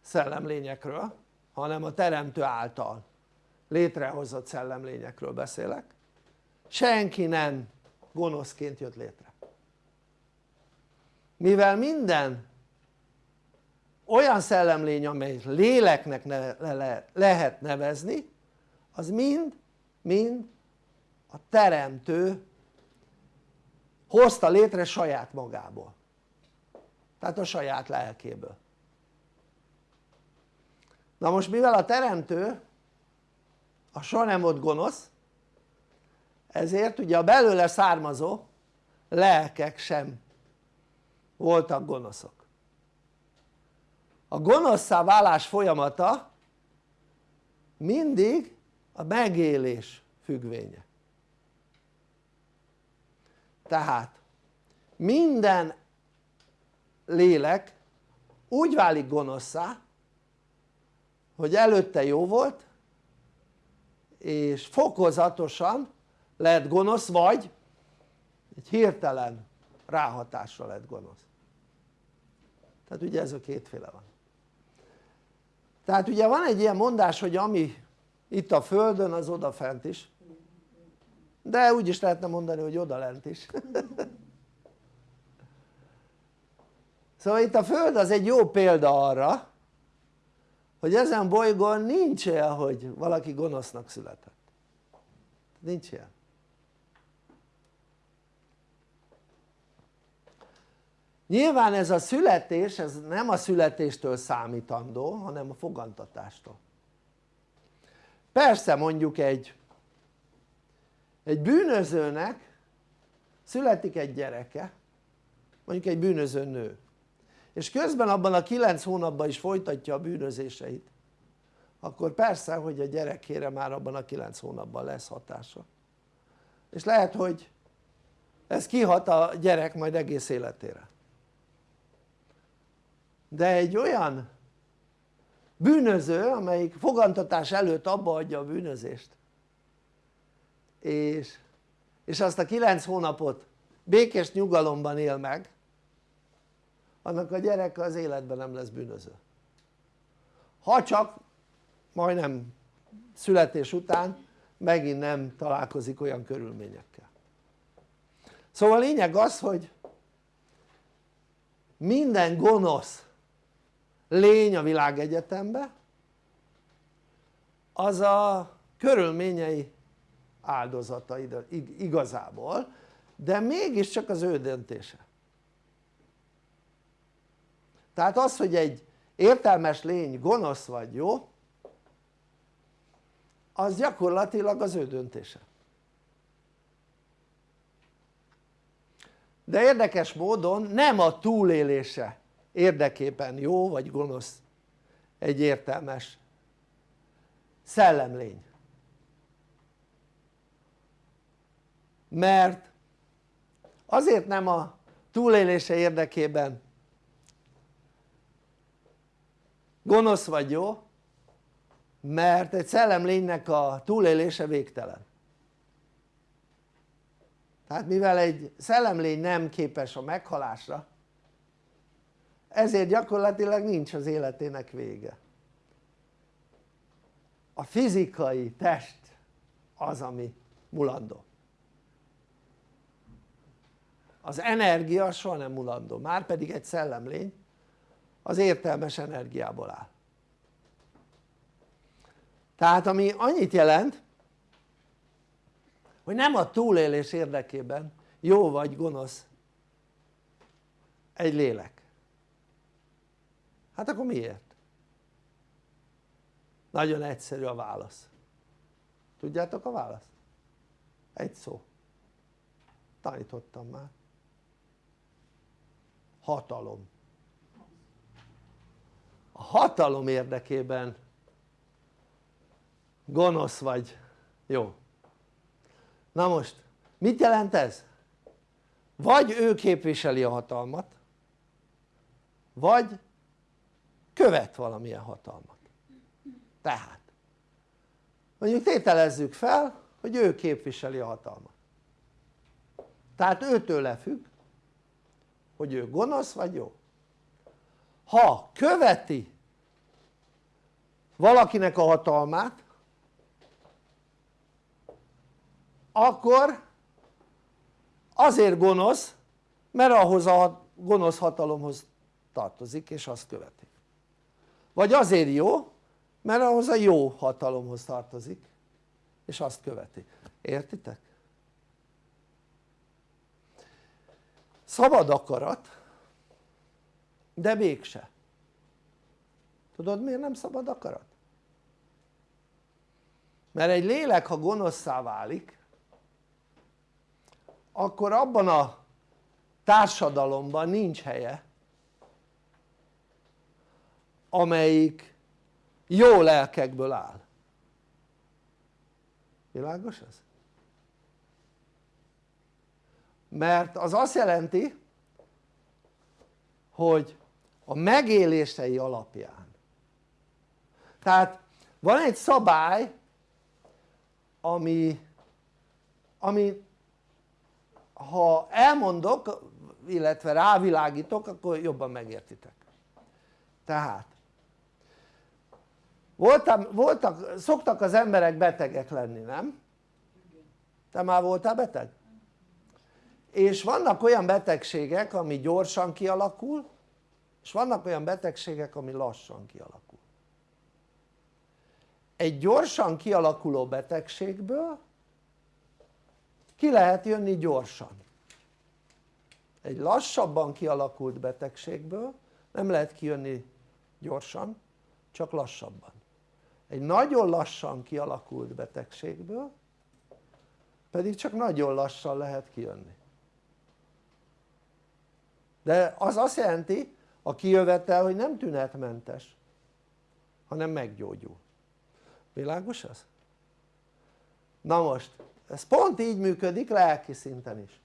szellemlényekről hanem a teremtő által létrehozott szellemlényekről beszélek. Senki nem gonoszként jött létre. Mivel minden olyan szellemlény amely léleknek ne, le, lehet nevezni az mind mind a teremtő hozta létre saját magából. Tehát a saját lelkéből. Na most mivel a teremtő a soha nem volt gonosz ezért ugye a belőle származó lelkek sem voltak gonoszok a gonoszszá válás folyamata mindig a megélés függvénye. Tehát minden lélek úgy válik gonoszszá hogy előtte jó volt és fokozatosan lett gonosz vagy egy hirtelen ráhatásra lett gonosz. Tehát ugye ez a kétféle van tehát ugye van egy ilyen mondás hogy ami itt a földön az odafent is. De úgy is lehetne mondani hogy odalent is. Szóval itt a föld az egy jó példa arra hogy ezen bolygón nincs olyan hogy valaki gonosznak született. Nincs ilyen nyilván ez a születés ez nem a születéstől számítandó hanem a fogantatástól. Persze mondjuk egy egy bűnözőnek születik egy gyereke mondjuk egy bűnöző nő és közben abban a kilenc hónapban is folytatja a bűnözéseit akkor persze hogy a gyerekére már abban a kilenc hónapban lesz hatása. És lehet hogy ez kihat a gyerek majd egész életére de egy olyan bűnöző amelyik fogantatás előtt abba adja a bűnözést. És, és azt a kilenc hónapot békés nyugalomban él meg annak a gyereke az életben nem lesz bűnöző. Ha csak majdnem születés után megint nem találkozik olyan körülményekkel. Szóval a lényeg az hogy minden gonosz lény a világegyetemben az a körülményei áldozata igazából de mégiscsak az ő döntése. Tehát az hogy egy értelmes lény gonosz vagy jó az gyakorlatilag az ő döntése. De érdekes módon nem a túlélése érdekében jó vagy gonosz egy értelmes szellemlény. Mert azért nem a túlélése érdekében gonosz vagy jó mert egy szellemlénynek a túlélése végtelen. Tehát mivel egy szellemlény nem képes a meghalásra ezért gyakorlatilag nincs az életének vége. A fizikai test az ami mulandó. Az energia soha nem mulandó, már pedig egy szellemlény az értelmes energiából áll. Tehát ami annyit jelent hogy nem a túlélés érdekében jó vagy gonosz egy lélek hát akkor miért? nagyon egyszerű a válasz tudjátok a választ? egy szó tanítottam már hatalom a hatalom érdekében gonosz vagy jó na most mit jelent ez? vagy ő képviseli a hatalmat vagy követ valamilyen hatalmat. Tehát mondjuk tételezzük fel hogy ő képviseli a hatalmat. Tehát őtőle függ hogy ő gonosz vagy jó. Ha követi valakinek a hatalmát akkor azért gonosz mert ahhoz a gonosz hatalomhoz tartozik és azt követi vagy azért jó mert ahhoz a jó hatalomhoz tartozik és azt követi, értitek? szabad akarat de mégse tudod miért nem szabad akarat? mert egy lélek ha gonoszszá válik akkor abban a társadalomban nincs helye amelyik jó lelkekből áll. Világos ez? mert az azt jelenti hogy a megélései alapján. Tehát van egy szabály ami, ami ha elmondok illetve rávilágítok akkor jobban megértitek. Tehát voltam, voltak, szoktak az emberek betegek lenni nem? te már voltál beteg? és vannak olyan betegségek ami gyorsan kialakul és vannak olyan betegségek ami lassan kialakul egy gyorsan kialakuló betegségből ki lehet jönni gyorsan egy lassabban kialakult betegségből nem lehet kijönni gyorsan csak lassabban egy nagyon lassan kialakult betegségből pedig csak nagyon lassan lehet kijönni. De az azt jelenti a kijövetel hogy nem tünetmentes hanem meggyógyul. Világos ez? na most ez pont így működik lelki szinten is.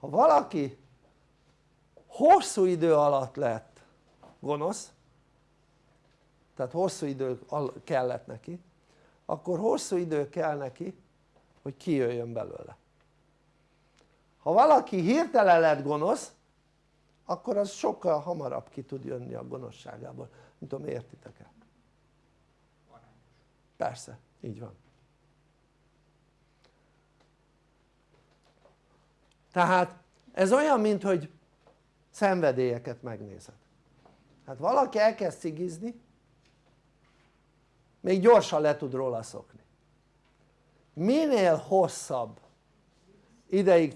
Ha valaki hosszú idő alatt lett gonosz tehát hosszú idő kellett neki. Akkor hosszú idő kell neki hogy kijöjjön belőle. Ha valaki hirtelen lett gonosz akkor az sokkal hamarabb ki tud jönni a gonoszságából. Nem tudom értitek-e? persze, így van. Tehát ez olyan mint hogy szenvedélyeket megnézed. Hát valaki elkezd cigizni még gyorsan le tud róla szokni. Minél hosszabb ideig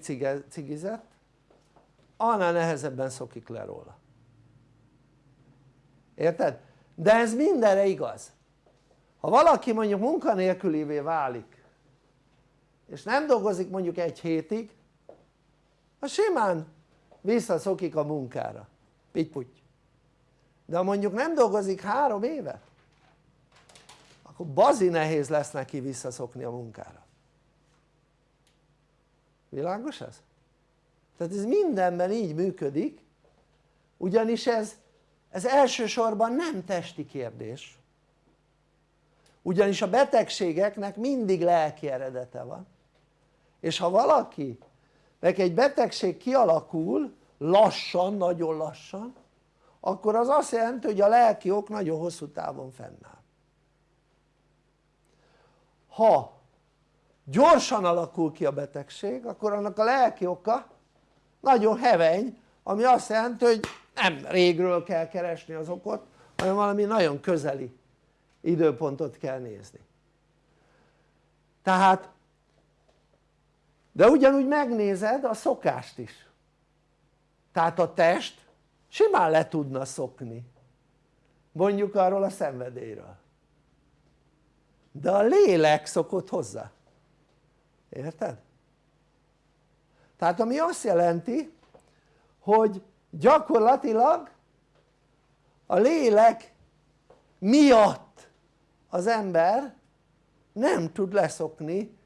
cigizett annál nehezebben szokik le róla. Érted? de ez mindenre igaz. Ha valaki mondjuk munkanélkülivé válik és nem dolgozik mondjuk egy hétig az simán visszaszokik a munkára. Pitty de ha mondjuk nem dolgozik három évet akkor bazi nehéz lesz neki visszaszokni a munkára. Világos ez? tehát ez mindenben így működik ugyanis ez, ez elsősorban nem testi kérdés. Ugyanis a betegségeknek mindig lelki eredete van. És ha valaki neki egy betegség kialakul lassan, nagyon lassan akkor az azt jelenti hogy a lelki ok nagyon hosszú távon fennáll ha gyorsan alakul ki a betegség akkor annak a lelki oka nagyon heveny ami azt jelenti hogy nem régről kell keresni az okot hanem valami nagyon közeli időpontot kell nézni. Tehát de ugyanúgy megnézed a szokást is. Tehát a test simán le tudna szokni. Mondjuk arról a szenvedélyről de a lélek szokott hozzá érted? tehát ami azt jelenti hogy gyakorlatilag a lélek miatt az ember nem tud leszokni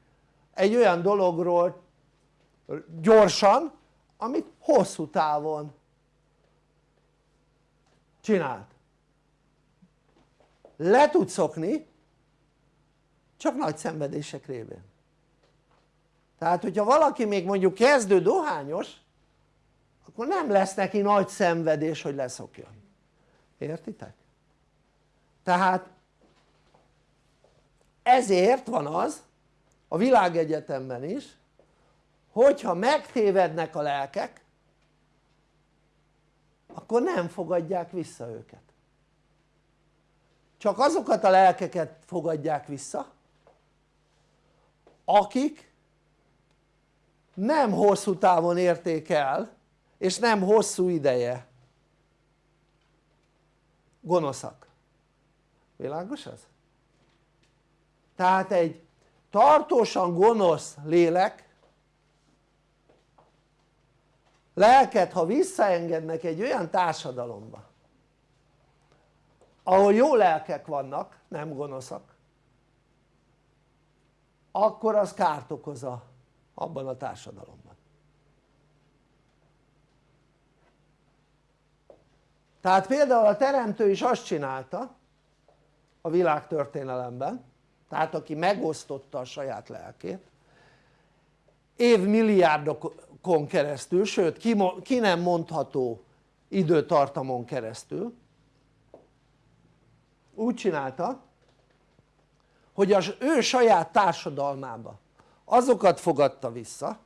egy olyan dologról gyorsan amit hosszú távon csináld le tud szokni csak nagy szenvedések révén. Tehát hogyha valaki még mondjuk kezdő dohányos akkor nem lesz neki nagy szenvedés hogy leszokjon értitek? tehát ezért van az a világegyetemben is hogyha megtévednek a lelkek akkor nem fogadják vissza őket. Csak azokat a lelkeket fogadják vissza akik nem hosszú távon érték el és nem hosszú ideje gonoszak világos ez? tehát egy tartósan gonosz lélek lelket ha visszaengednek egy olyan társadalomba ahol jó lelkek vannak nem gonoszak akkor az kárt okoz a, abban a társadalomban. Tehát például a teremtő is azt csinálta a világtörténelemben tehát aki megosztotta a saját lelkét évmilliárdokon keresztül, sőt ki, ki nem mondható időtartamon keresztül úgy csinálta hogy az ő saját társadalmába azokat fogadta vissza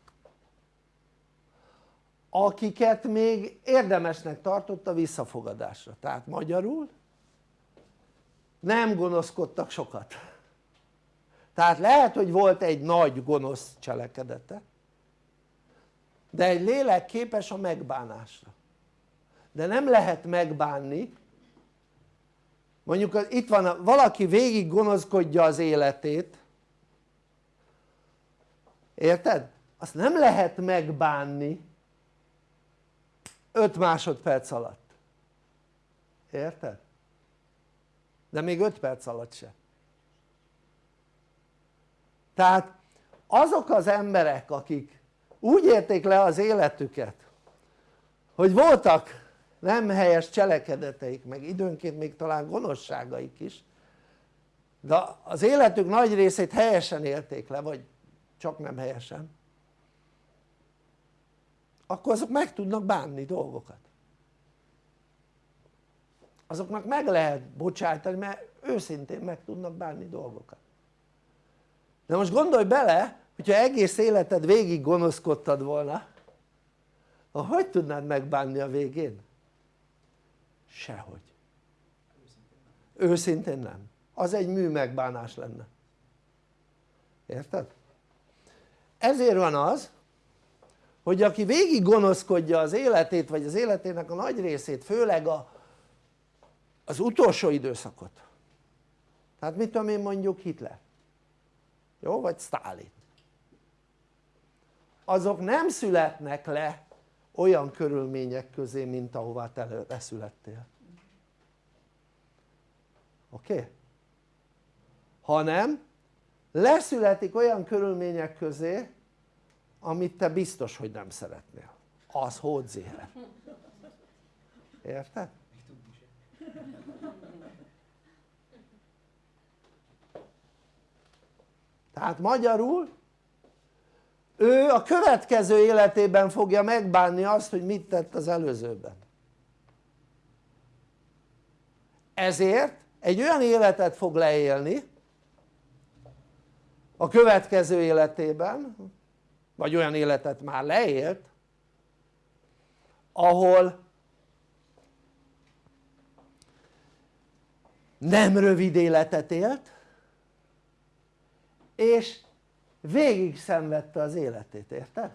akiket még érdemesnek tartott a visszafogadásra. Tehát magyarul nem gonoszkodtak sokat. Tehát lehet hogy volt egy nagy gonosz cselekedete de egy lélek képes a megbánásra. De nem lehet megbánni mondjuk itt van valaki végig gonoszkodja az életét érted? azt nem lehet megbánni 5 másodperc alatt érted? de még 5 perc alatt se tehát azok az emberek akik úgy érték le az életüket hogy voltak nem helyes cselekedeteik meg időnként még talán gonoszságaik is de az életük nagy részét helyesen élték le vagy csak nem helyesen. Akkor azok meg tudnak bánni dolgokat. Azoknak meg lehet bocsájtani mert őszintén meg tudnak bánni dolgokat. De most gondolj bele hogyha egész életed végig gonoszkodtad volna hogy tudnád megbánni a végén? Sehogy. Őszintén nem. Az egy mű megbánás lenne. Érted? ezért van az hogy aki végig gonoszkodja az életét vagy az életének a nagy részét főleg a, az utolsó időszakot. Tehát mit tudom én mondjuk Hitler. Jó? vagy Stalin azok nem születnek le olyan körülmények közé mint ahová te leszülettél oké? Okay? hanem leszületik olyan körülmények közé amit te biztos hogy nem szeretnél az hódzéhe érted? tehát magyarul ő a következő életében fogja megbánni azt hogy mit tett az előzőben. Ezért egy olyan életet fog leélni a következő életében vagy olyan életet már leélt ahol nem rövid életet élt és végig szenvedte az életét, érted?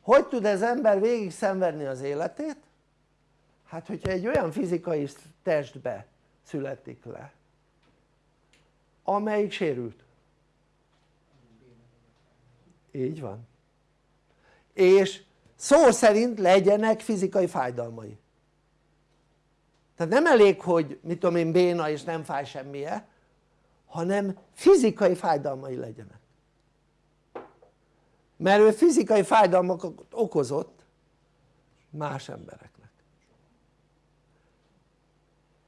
hogy tud ez ember végig szenvedni az életét? hát hogyha egy olyan fizikai testbe születik le amelyik sérült így van és szó szerint legyenek fizikai fájdalmai tehát nem elég hogy mit tudom én béna és nem fáj semmije hanem fizikai fájdalmai legyenek. Mert ő fizikai fájdalmakat okozott más embereknek.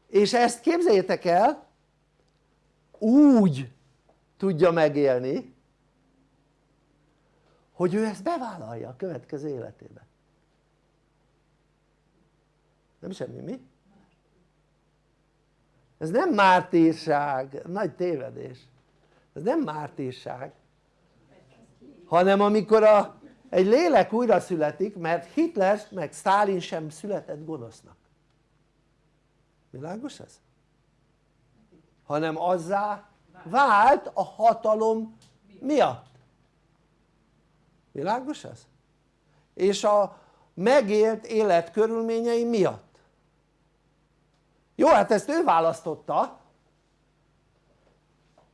És ezt képzeljétek el úgy tudja megélni hogy ő ezt bevállalja a következő életében nem semmi mi? Ez nem mártírság, nagy tévedés. Ez nem mártírság. Hanem amikor a, egy lélek újra születik mert Hitler meg Stalin sem született gonosznak. Világos ez? hanem azzá vált a hatalom miatt. Világos ez? és a megélt élet körülményei miatt jó hát ezt ő választotta.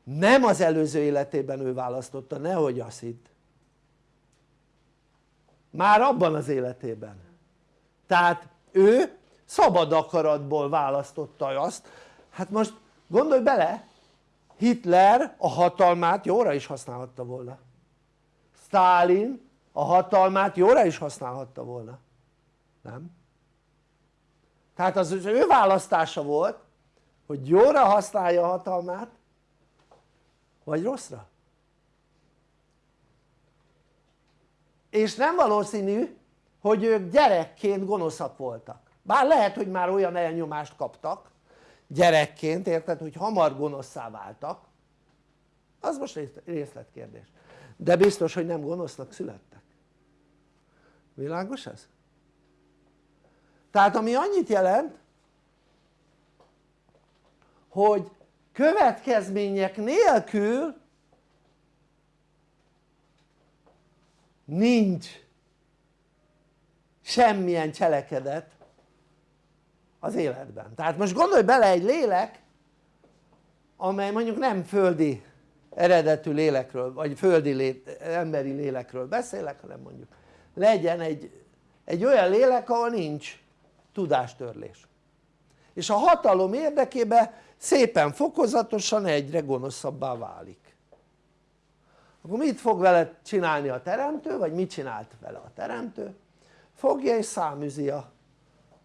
Nem az előző életében ő választotta, nehogy azt hitt. Már abban az életében. Tehát ő szabad akaratból választotta azt. Hát most gondolj bele Hitler a hatalmát jóra is használhatta volna. Stalin a hatalmát jóra is használhatta volna. Nem? Tehát az, az ő választása volt hogy jóra használja a hatalmát vagy rosszra. És nem valószínű hogy ők gyerekként gonoszak voltak. Bár lehet hogy már olyan elnyomást kaptak gyerekként érted hogy hamar gonoszszá váltak. Az most részletkérdés. De biztos hogy nem gonosznak születtek. Világos ez? Tehát ami annyit jelent hogy következmények nélkül nincs semmilyen cselekedet az életben. Tehát most gondolj bele egy lélek amely mondjuk nem földi eredetű lélekről vagy földi lé, emberi lélekről beszélek hanem mondjuk legyen egy, egy olyan lélek ahol nincs tudástörlés. És a hatalom érdekében szépen fokozatosan egyre gonoszabbá válik. Akkor mit fog vele csinálni a teremtő vagy mit csinált vele a teremtő? fogja és száműzi a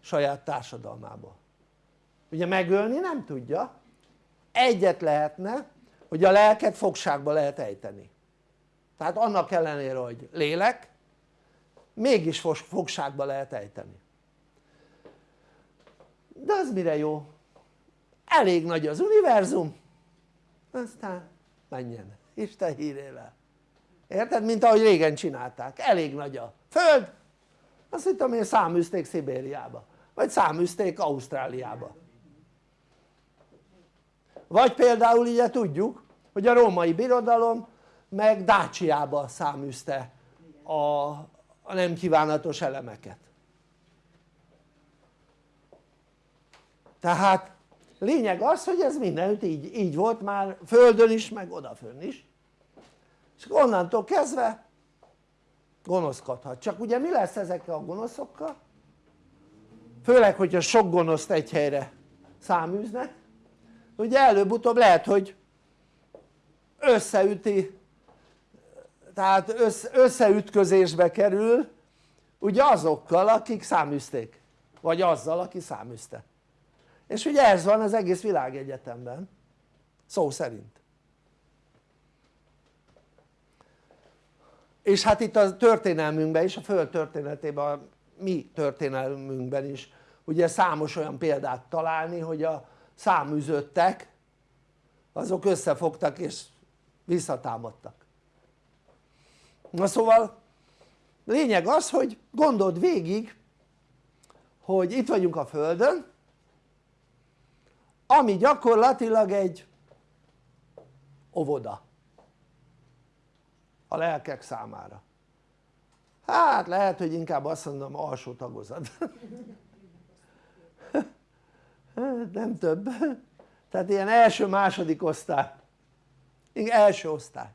saját társadalmából. Ugye megölni nem tudja. Egyet lehetne hogy a lelket fogságba lehet ejteni. Tehát annak ellenére hogy lélek mégis fogságba lehet ejteni de az mire jó? elég nagy az univerzum. Aztán menjen. Isten hírével. Érted? mint ahogy régen csinálták, elég nagy a föld. Azt hittem én száműzték Szibériába. Vagy száműzték Ausztráliába. Vagy például ugye tudjuk hogy a római birodalom meg Dácsiába száműzte a, a nem kívánatos elemeket tehát lényeg az hogy ez mindenütt így, így volt már földön is meg odafönn is. És onnantól kezdve gonoszkodhat, csak ugye mi lesz ezekkel a gonoszokkal? főleg hogyha sok gonoszt egy helyre száműznek. Ugye előbb-utóbb lehet hogy összeüti tehát összeütközésbe kerül ugye azokkal akik száműzték. Vagy azzal aki száműzte és ugye ez van az egész világegyetemben. Szó szerint. És hát itt a történelmünkben is, a föld történetében, a mi történelmünkben is ugye számos olyan példát találni hogy a száműzöttek azok összefogtak és visszatámadtak. Na szóval lényeg az hogy gondold végig hogy itt vagyunk a földön ami gyakorlatilag egy óvoda. A lelkek számára. Hát lehet hogy inkább azt mondom alsó tagozat. Nem több. Tehát ilyen első-második osztály. Első osztály.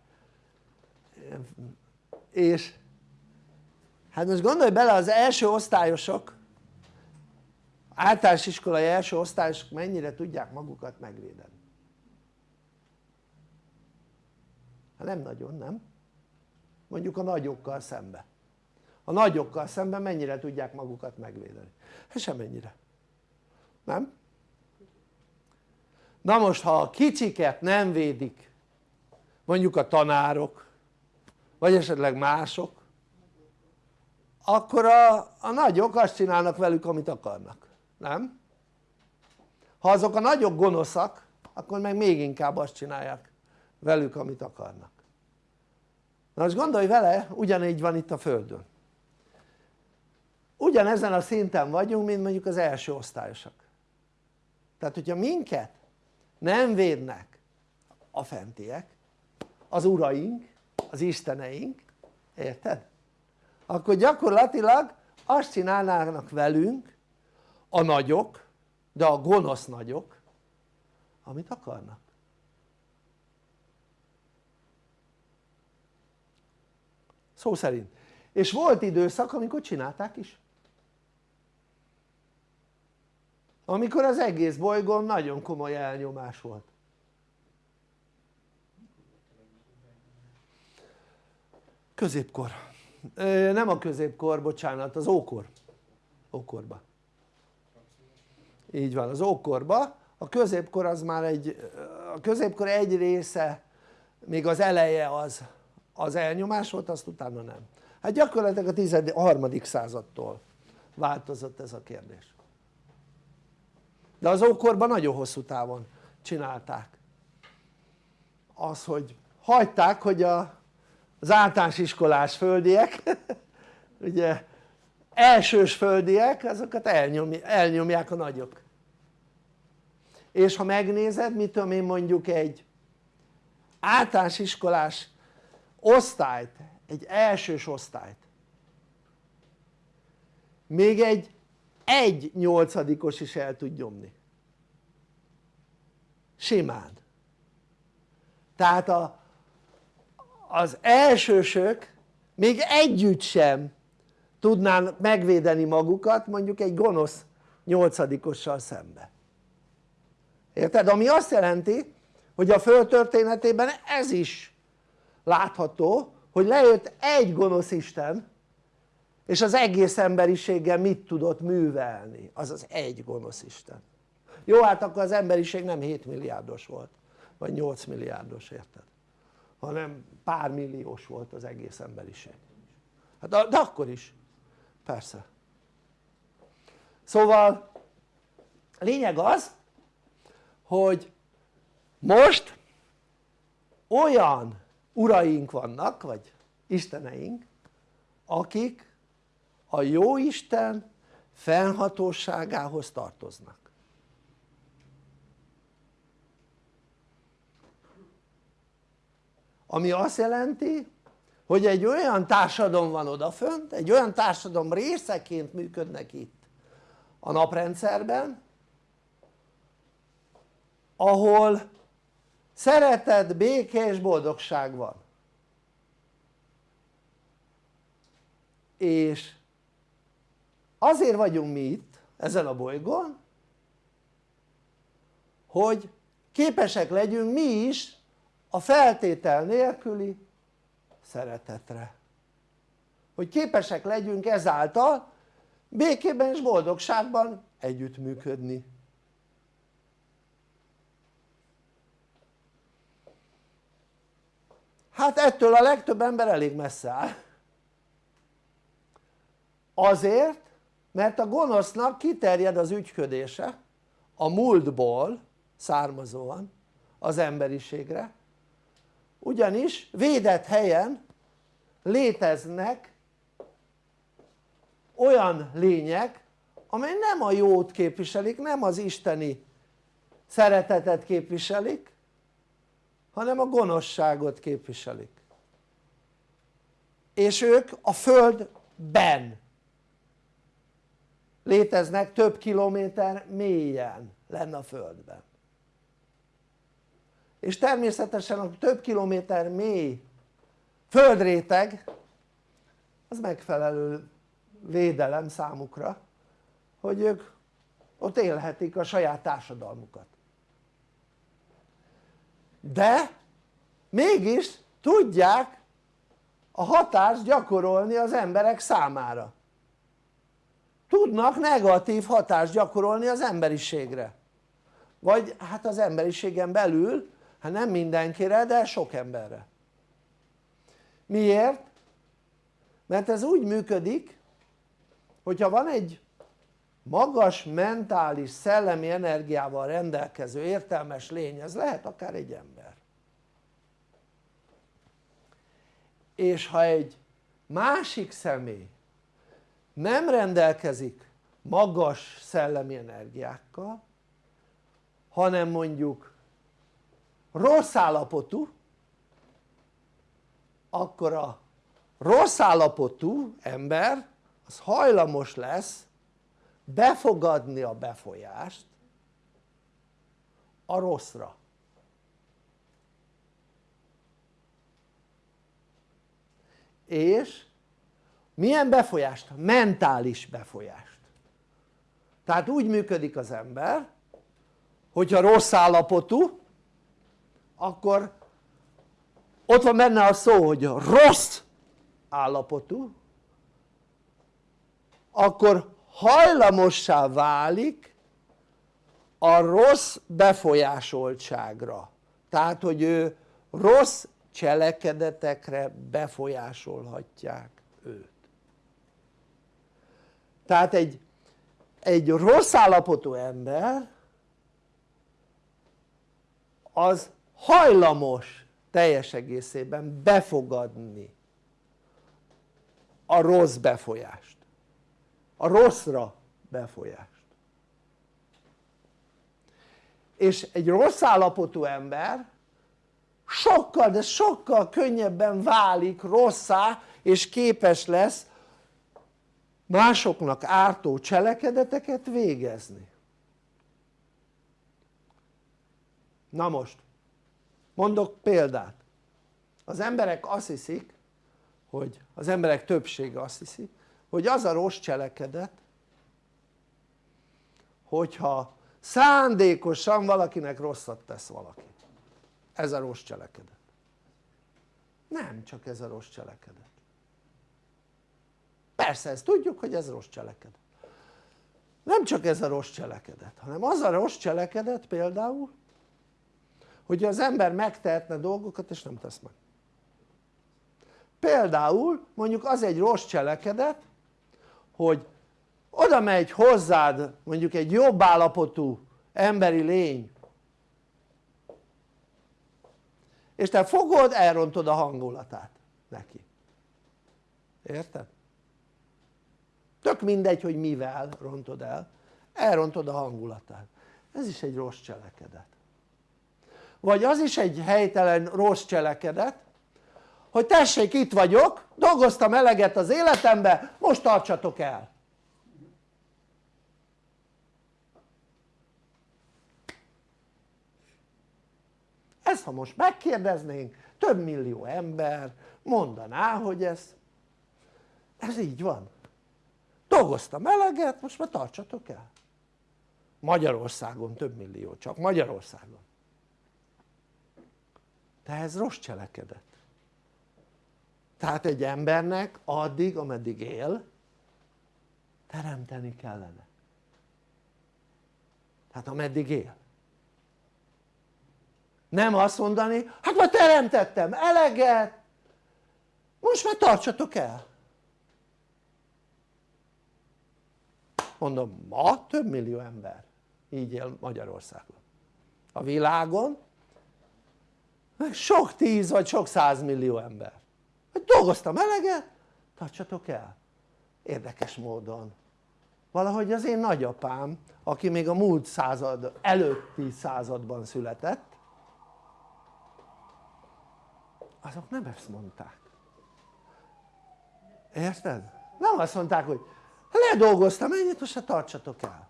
És hát most gondolj bele az első osztályosok általános iskolai első osztályosok mennyire tudják magukat megvédeni hát nem nagyon nem? mondjuk a nagyokkal szembe a nagyokkal szemben mennyire tudják magukat megvédeni? hát semennyire nem? na most ha a kicsiket nem védik mondjuk a tanárok vagy esetleg mások akkor a, a nagyok azt csinálnak velük amit akarnak, nem? ha azok a nagyok gonoszak akkor meg még inkább azt csinálják velük amit akarnak na most gondolj vele ugyanígy van itt a földön ugyanezen a szinten vagyunk mint mondjuk az első osztályosak tehát hogyha minket nem védnek a fentiek az uraink, az isteneink, érted? akkor gyakorlatilag azt csinálnának velünk a nagyok, de a gonosz nagyok, amit akarnak. Szó szerint. És volt időszak amikor csinálták is. Amikor az egész bolygón nagyon komoly elnyomás volt. Középkor, nem a középkor, bocsánat, az ókor. Ókorba így van, az ókorba. A középkor az már egy, a középkor egy része még az eleje az, az elnyomás volt, azt utána nem. Hát gyakorlatilag a 13. századtól változott ez a kérdés. De az ókorban nagyon hosszú távon csinálták. Az hogy hagyták hogy a, az általános iskolás földiek ugye elsős földiek azokat elnyomj, elnyomják a nagyok és ha megnézed mit tudom én mondjuk egy általános iskolás osztályt, egy elsős osztályt még egy egy nyolcadikos is el tud nyomni. Simán. Tehát a, az elsősök még együtt sem tudnának megvédeni magukat mondjuk egy gonosz nyolcadikossal szembe érted? ami azt jelenti hogy a föld történetében ez is látható hogy lejött egy gonosz Isten és az egész emberiséggel mit tudott művelni? Az az egy gonosz Isten. Jó hát akkor az emberiség nem 7 milliárdos volt vagy 8 milliárdos érted? Hanem pár milliós volt az egész emberiség. Hát de akkor is. Persze. Szóval lényeg az hogy most olyan uraink vannak vagy isteneink akik a jó Isten fennhatóságához tartoznak. Ami azt jelenti hogy egy olyan társadalom van odafönt, egy olyan társadalom részeként működnek itt a naprendszerben ahol szeretet, béke és boldogság van. És azért vagyunk mi itt ezen a bolygón hogy képesek legyünk mi is a feltétel nélküli szeretetre. Hogy képesek legyünk ezáltal békében és boldogságban együttműködni hát ettől a legtöbb ember elég messze áll. Azért mert a gonosznak kiterjed az ügyködése a múltból származóan az emberiségre. Ugyanis védett helyen léteznek olyan lények amely nem a jót képviselik, nem az isteni szeretetet képviselik hanem a gonoszságot képviselik. És ők a földben léteznek több kilométer mélyen lenne a földben. És természetesen a több kilométer mély földréteg az megfelelő védelem számukra hogy ők ott élhetik a saját társadalmukat de mégis tudják a hatást gyakorolni az emberek számára. Tudnak negatív hatást gyakorolni az emberiségre. Vagy hát az emberiségen belül hát nem mindenkire de sok emberre. Miért? mert ez úgy működik hogyha van egy magas mentális szellemi energiával rendelkező értelmes lény ez lehet akár egy ember. És ha egy másik személy nem rendelkezik magas szellemi energiákkal hanem mondjuk rossz állapotú akkor a rossz állapotú ember az hajlamos lesz befogadni a befolyást a rosszra és milyen befolyást? mentális befolyást tehát úgy működik az ember hogyha rossz állapotú akkor ott van benne a szó hogy rossz állapotú akkor hajlamossá válik a rossz befolyásoltságra. Tehát hogy ő rossz cselekedetekre befolyásolhatják őt. Tehát egy, egy rossz állapotú ember az hajlamos teljes egészében befogadni a rossz befolyást a rosszra befolyást. És egy rossz állapotú ember sokkal de sokkal könnyebben válik rosszá és képes lesz másoknak ártó cselekedeteket végezni. Na most mondok példát. Az emberek azt hiszik hogy az emberek többsége azt hiszi hogy az a rossz cselekedet hogyha szándékosan valakinek rosszat tesz valaki. Ez a rossz cselekedet. Nem csak ez a rossz cselekedet. Persze ezt tudjuk hogy ez rossz cselekedet. Nem csak ez a rossz cselekedet hanem az a rossz cselekedet például hogy az ember megtehetne dolgokat és nem tesz meg. Például mondjuk az egy rossz cselekedet hogy oda megy hozzád mondjuk egy jobb állapotú emberi lény. És te fogod elrontod a hangulatát neki. Érted? tök mindegy hogy mivel rontod el. Elrontod a hangulatát. Ez is egy rossz cselekedet. Vagy az is egy helytelen rossz cselekedet hogy tessék itt vagyok dolgoztam eleget az életembe most tartsatok el. Ezt ha most megkérdeznénk több millió ember mondaná hogy ez ez így van. Dolgoztam eleget most már tartsatok el. Magyarországon több millió csak Magyarországon. De ez rossz cselekedet tehát egy embernek addig ameddig él teremteni kellene. Tehát ameddig él. Nem azt mondani hát már teremtettem eleget! Most már tartsatok el! Mondom ma több millió ember így él Magyarországon. A világon sok tíz vagy sok százmillió ember hogy dolgoztam eleget tartsatok el. Érdekes módon. Valahogy az én nagyapám aki még a múlt század előtti században született azok nem ezt mondták. Érted? nem azt mondták hogy ledolgoztam ennyit most se tartsatok el.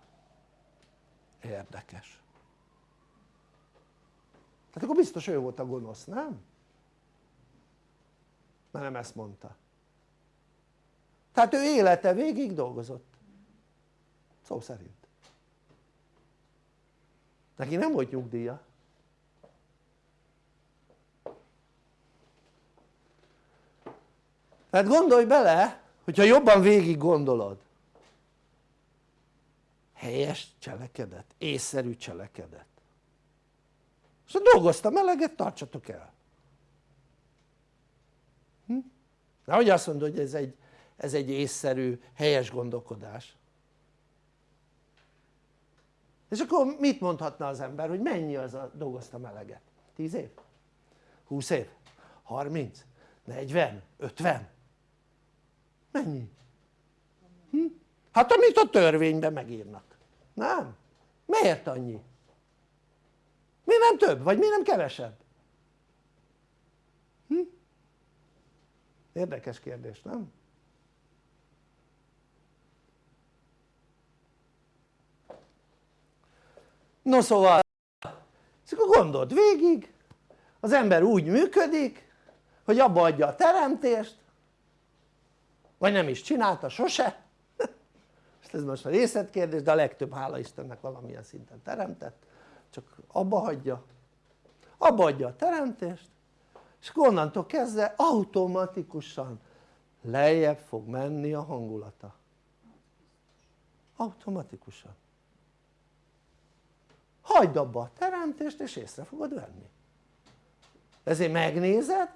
Érdekes. Tehát akkor biztos ő volt a gonosz, nem? Mert nem ezt mondta. Tehát ő élete végig dolgozott. Szó szerint. Neki nem volt nyugdíja. Tehát gondolj bele hogyha jobban végig gondolod helyes cselekedet, észszerű cselekedet. És a dolgozta meleget tartsatok el hm? Hogy azt mondod hogy ez egy, ez egy észszerű, helyes gondolkodás és akkor mit mondhatna az ember hogy mennyi az a dolgozta meleget? 10 év? 20 év? 30? 40? 50? mennyi? Hm? hát amit a törvényben megírnak nem? miért annyi? mi nem több vagy mi nem kevesebb? Érdekes kérdés nem? no szóval és akkor gondold végig az ember úgy működik hogy abba adja a teremtést vagy nem is csinálta sose. Ez most a részletkérdés de a legtöbb hála Istennek valamilyen szinten teremtett. Csak abba hagyja. Abba adja a teremtést és onnantól kezdve automatikusan lejjebb fog menni a hangulata. Automatikusan. Hagyd abba a teremtést és észre fogod venni. Ezért megnézed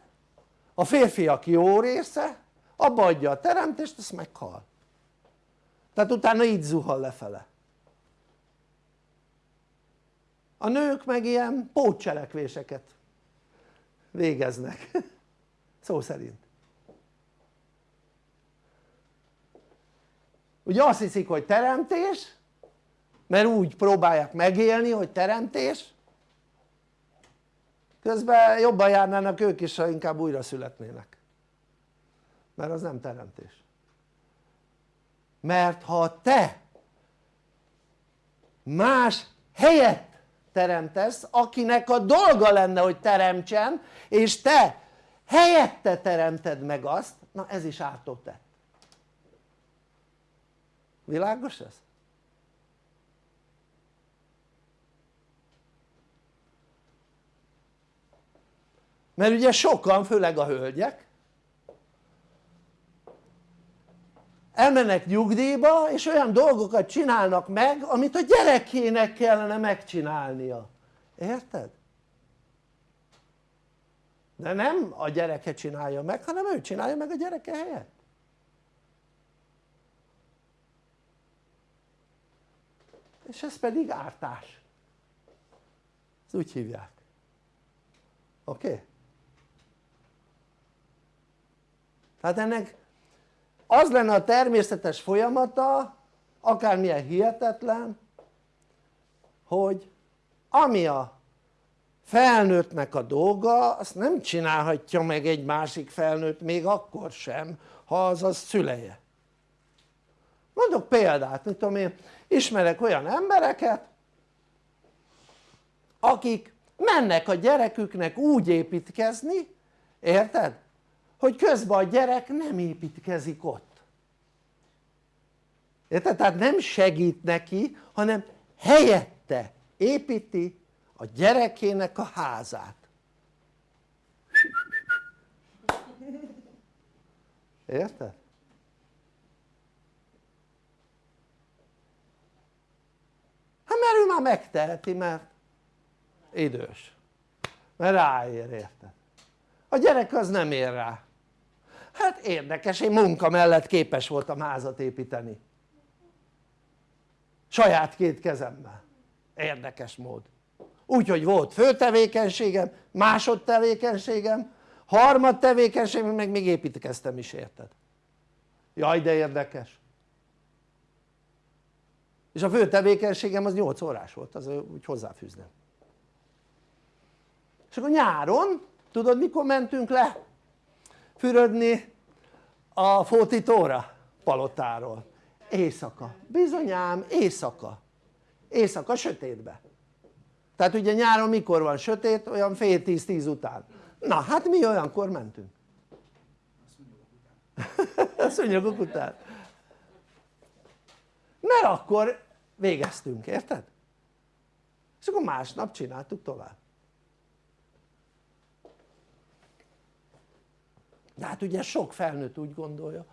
a férfiak jó része abba adja a teremtést azt meghal. Tehát utána így zuhal lefele. A nők meg ilyen pótcselekvéseket végeznek. Szó szerint. Ugye azt hiszik hogy teremtés mert úgy próbálják megélni hogy teremtés. Közben jobban járnának ők is ha inkább újra születnének. Mert az nem teremtés. Mert ha te más helyet teremtesz akinek a dolga lenne hogy teremtsen és te helyette teremted meg azt na ez is ártó tett világos ez? mert ugye sokan főleg a hölgyek elmennek nyugdíjba és olyan dolgokat csinálnak meg amit a gyerekének kellene megcsinálnia érted? de nem a gyereke csinálja meg hanem ő csinálja meg a gyereke helyett és ez pedig ártás ezt úgy hívják oké? Okay? tehát ennek az lenne a természetes folyamata akármilyen hihetetlen hogy ami a felnőttnek a dolga azt nem csinálhatja meg egy másik felnőtt még akkor sem ha az a szüleje mondok példát, mit tudom én ismerek olyan embereket akik mennek a gyereküknek úgy építkezni érted? Hogy közben a gyerek nem építkezik ott érted? tehát nem segít neki hanem helyette építi a gyerekének a házát érted? hát mert ő már megteheti mert idős mert ráér érted? a gyerek az nem ér rá hát érdekes, én munka mellett képes voltam házat építeni. Saját két kezemmel. Érdekes mód. Úgyhogy volt főtevékenységem, másodtevékenységem, harmad tevékenységem meg még építkeztem is érted? Jaj de érdekes. És a fő tevékenységem az 8 órás volt, az úgy hozzáfűzném és akkor nyáron tudod mikor mentünk le fürödni a fótítóra palotáról? éjszaka, bizonyám éjszaka. Éjszaka sötétbe. Tehát ugye nyáron mikor van sötét? olyan fél tíz-tíz után. Na hát mi olyankor mentünk. A szúnyogok után. Mert akkor végeztünk, érted? és akkor másnap csináltuk tovább de hát ugye sok felnőtt úgy gondolja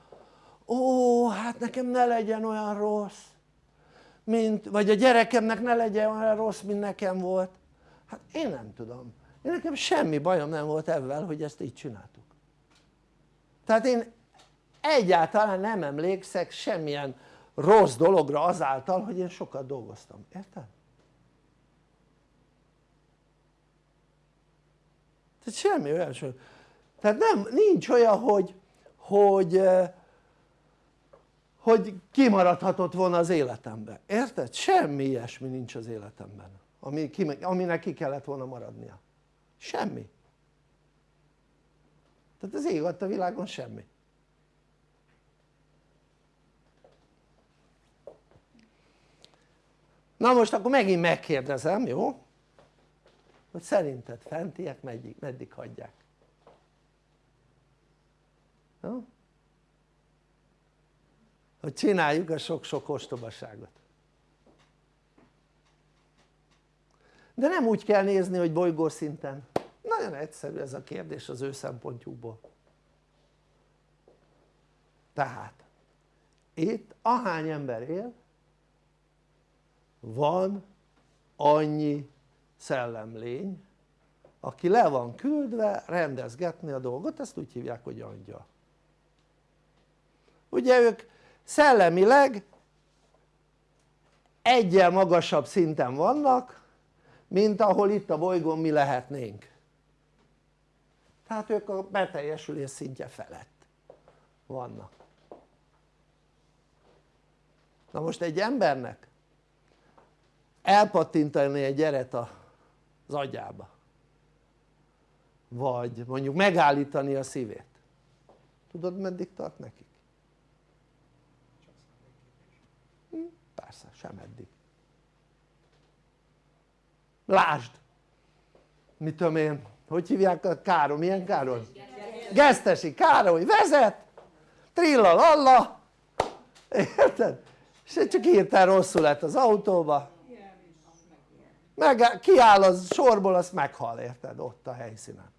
ó hát nekem ne legyen olyan rossz mint, vagy a gyerekemnek ne legyen olyan rossz mint nekem volt. Hát én nem tudom. Én nekem semmi bajom nem volt ebben hogy ezt így csináltuk. Tehát én egyáltalán nem emlékszek semmilyen rossz dologra azáltal hogy én sokat dolgoztam, érted? tehát semmi olyan tehát nem, nincs olyan hogy hogy hogy kimaradhatott volna az életemben, érted? semmi ilyesmi nincs az életemben ami, aminek ki kellett volna maradnia semmi tehát az ég a világon semmi na most akkor megint megkérdezem, jó? hogy szerinted fentiek meddig, meddig hagyják? Jó? hogy csináljuk a sok-sok ostobaságot. De nem úgy kell nézni hogy bolygó szinten. Nagyon egyszerű ez a kérdés az ő szempontjukból. Tehát itt ahány ember él van annyi szellemlény aki le van küldve rendezgetni a dolgot, ezt úgy hívják hogy angyal ugye ők szellemileg egyel magasabb szinten vannak mint ahol itt a bolygón mi lehetnénk. Tehát ők a beteljesülés szintje felett vannak. Na most egy embernek elpattintani egy gyeret az agyába vagy mondjuk megállítani a szívét. Tudod meddig tart nekik? Hm, persze sem eddig lásd mit tudom én hogy hívják a Károly, milyen Károly? Gesztesi Károly vezet trilla lalla érted? és csak írtál rosszul lett az autóba meg kiáll az sorból azt meghal érted ott a helyszínen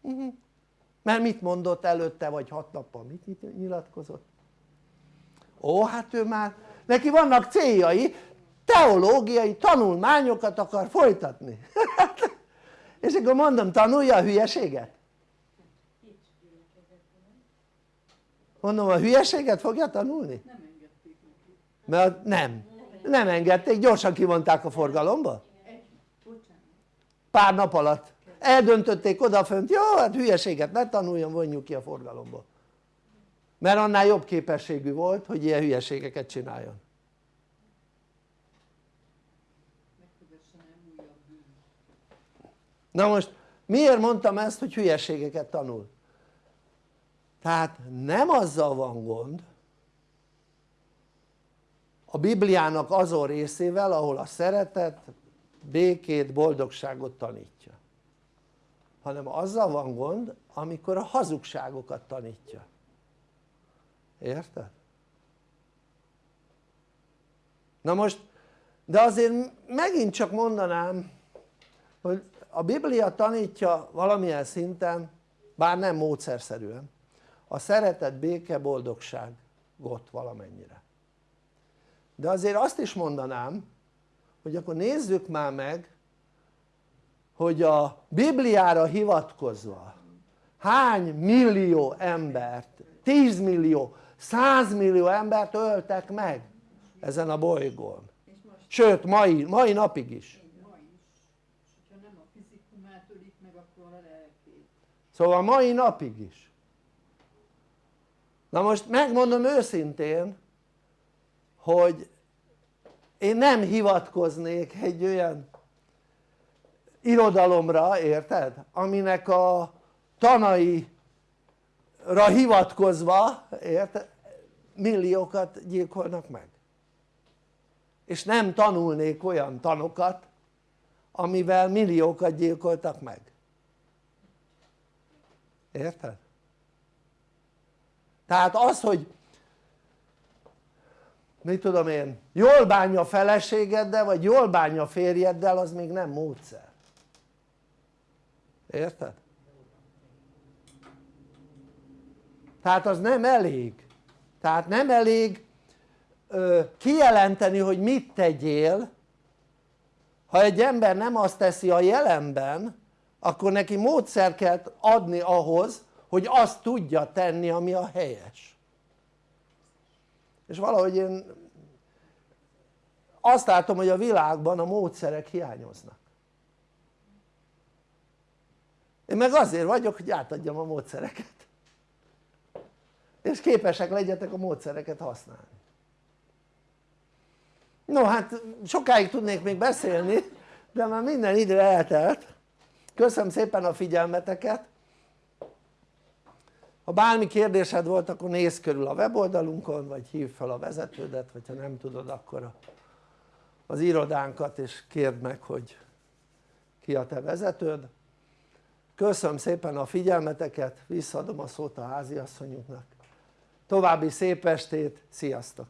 mhm. mert mit mondott előtte vagy hat nappal mit nyilatkozott? ó hát ő már neki vannak céljai teológiai tanulmányokat akar folytatni. És akkor mondom tanulja a hülyeséget? Mondom a hülyeséget fogja tanulni? mert nem, nem engedték, gyorsan kivonták a forgalomba? Pár nap alatt. Eldöntötték odafönt, jó hát hülyeséget ne tanuljon vonjuk ki a forgalomból mert annál jobb képességű volt hogy ilyen hülyeségeket csináljon na most miért mondtam ezt hogy hülyeségeket tanul? tehát nem azzal van gond a Bibliának azon részével ahol a szeretet, békét, boldogságot tanítja hanem azzal van gond amikor a hazugságokat tanítja érted? na most de azért megint csak mondanám hogy a Biblia tanítja valamilyen szinten bár nem módszerszerűen a szeretet, béke, boldogságot valamennyire de azért azt is mondanám hogy akkor nézzük már meg hogy a Bibliára hivatkozva hány millió embert, 10 millió, 100 millió embert öltek meg ezen a bolygón sőt mai, mai napig is szóval mai napig is na most megmondom őszintén hogy én nem hivatkoznék egy olyan irodalomra, érted? aminek a tanaira hivatkozva, érted? Milliókat gyilkolnak meg és nem tanulnék olyan tanokat amivel milliókat gyilkoltak meg érted? tehát az hogy mit tudom én jól bánja a feleségeddel vagy jól bánja a férjeddel az még nem módszer érted? tehát az nem elég tehát nem elég ö, kijelenteni hogy mit tegyél. Ha egy ember nem azt teszi a jelenben akkor neki módszer kell adni ahhoz hogy azt tudja tenni ami a helyes. És valahogy én azt látom hogy a világban a módszerek hiányoznak. Én meg azért vagyok hogy átadjam a módszereket és képesek legyetek a módszereket használni. No hát sokáig tudnék még beszélni de már minden idő eltelt. Köszönöm szépen a figyelmeteket. Ha bármi kérdésed volt akkor nézz körül a weboldalunkon vagy hívd fel a vezetődet vagy ha nem tudod akkor az irodánkat és kérd meg hogy ki a te vezetőd. Köszönöm szépen a figyelmeteket visszaadom a szót a háziasszonyunknak további szép estét, sziasztok!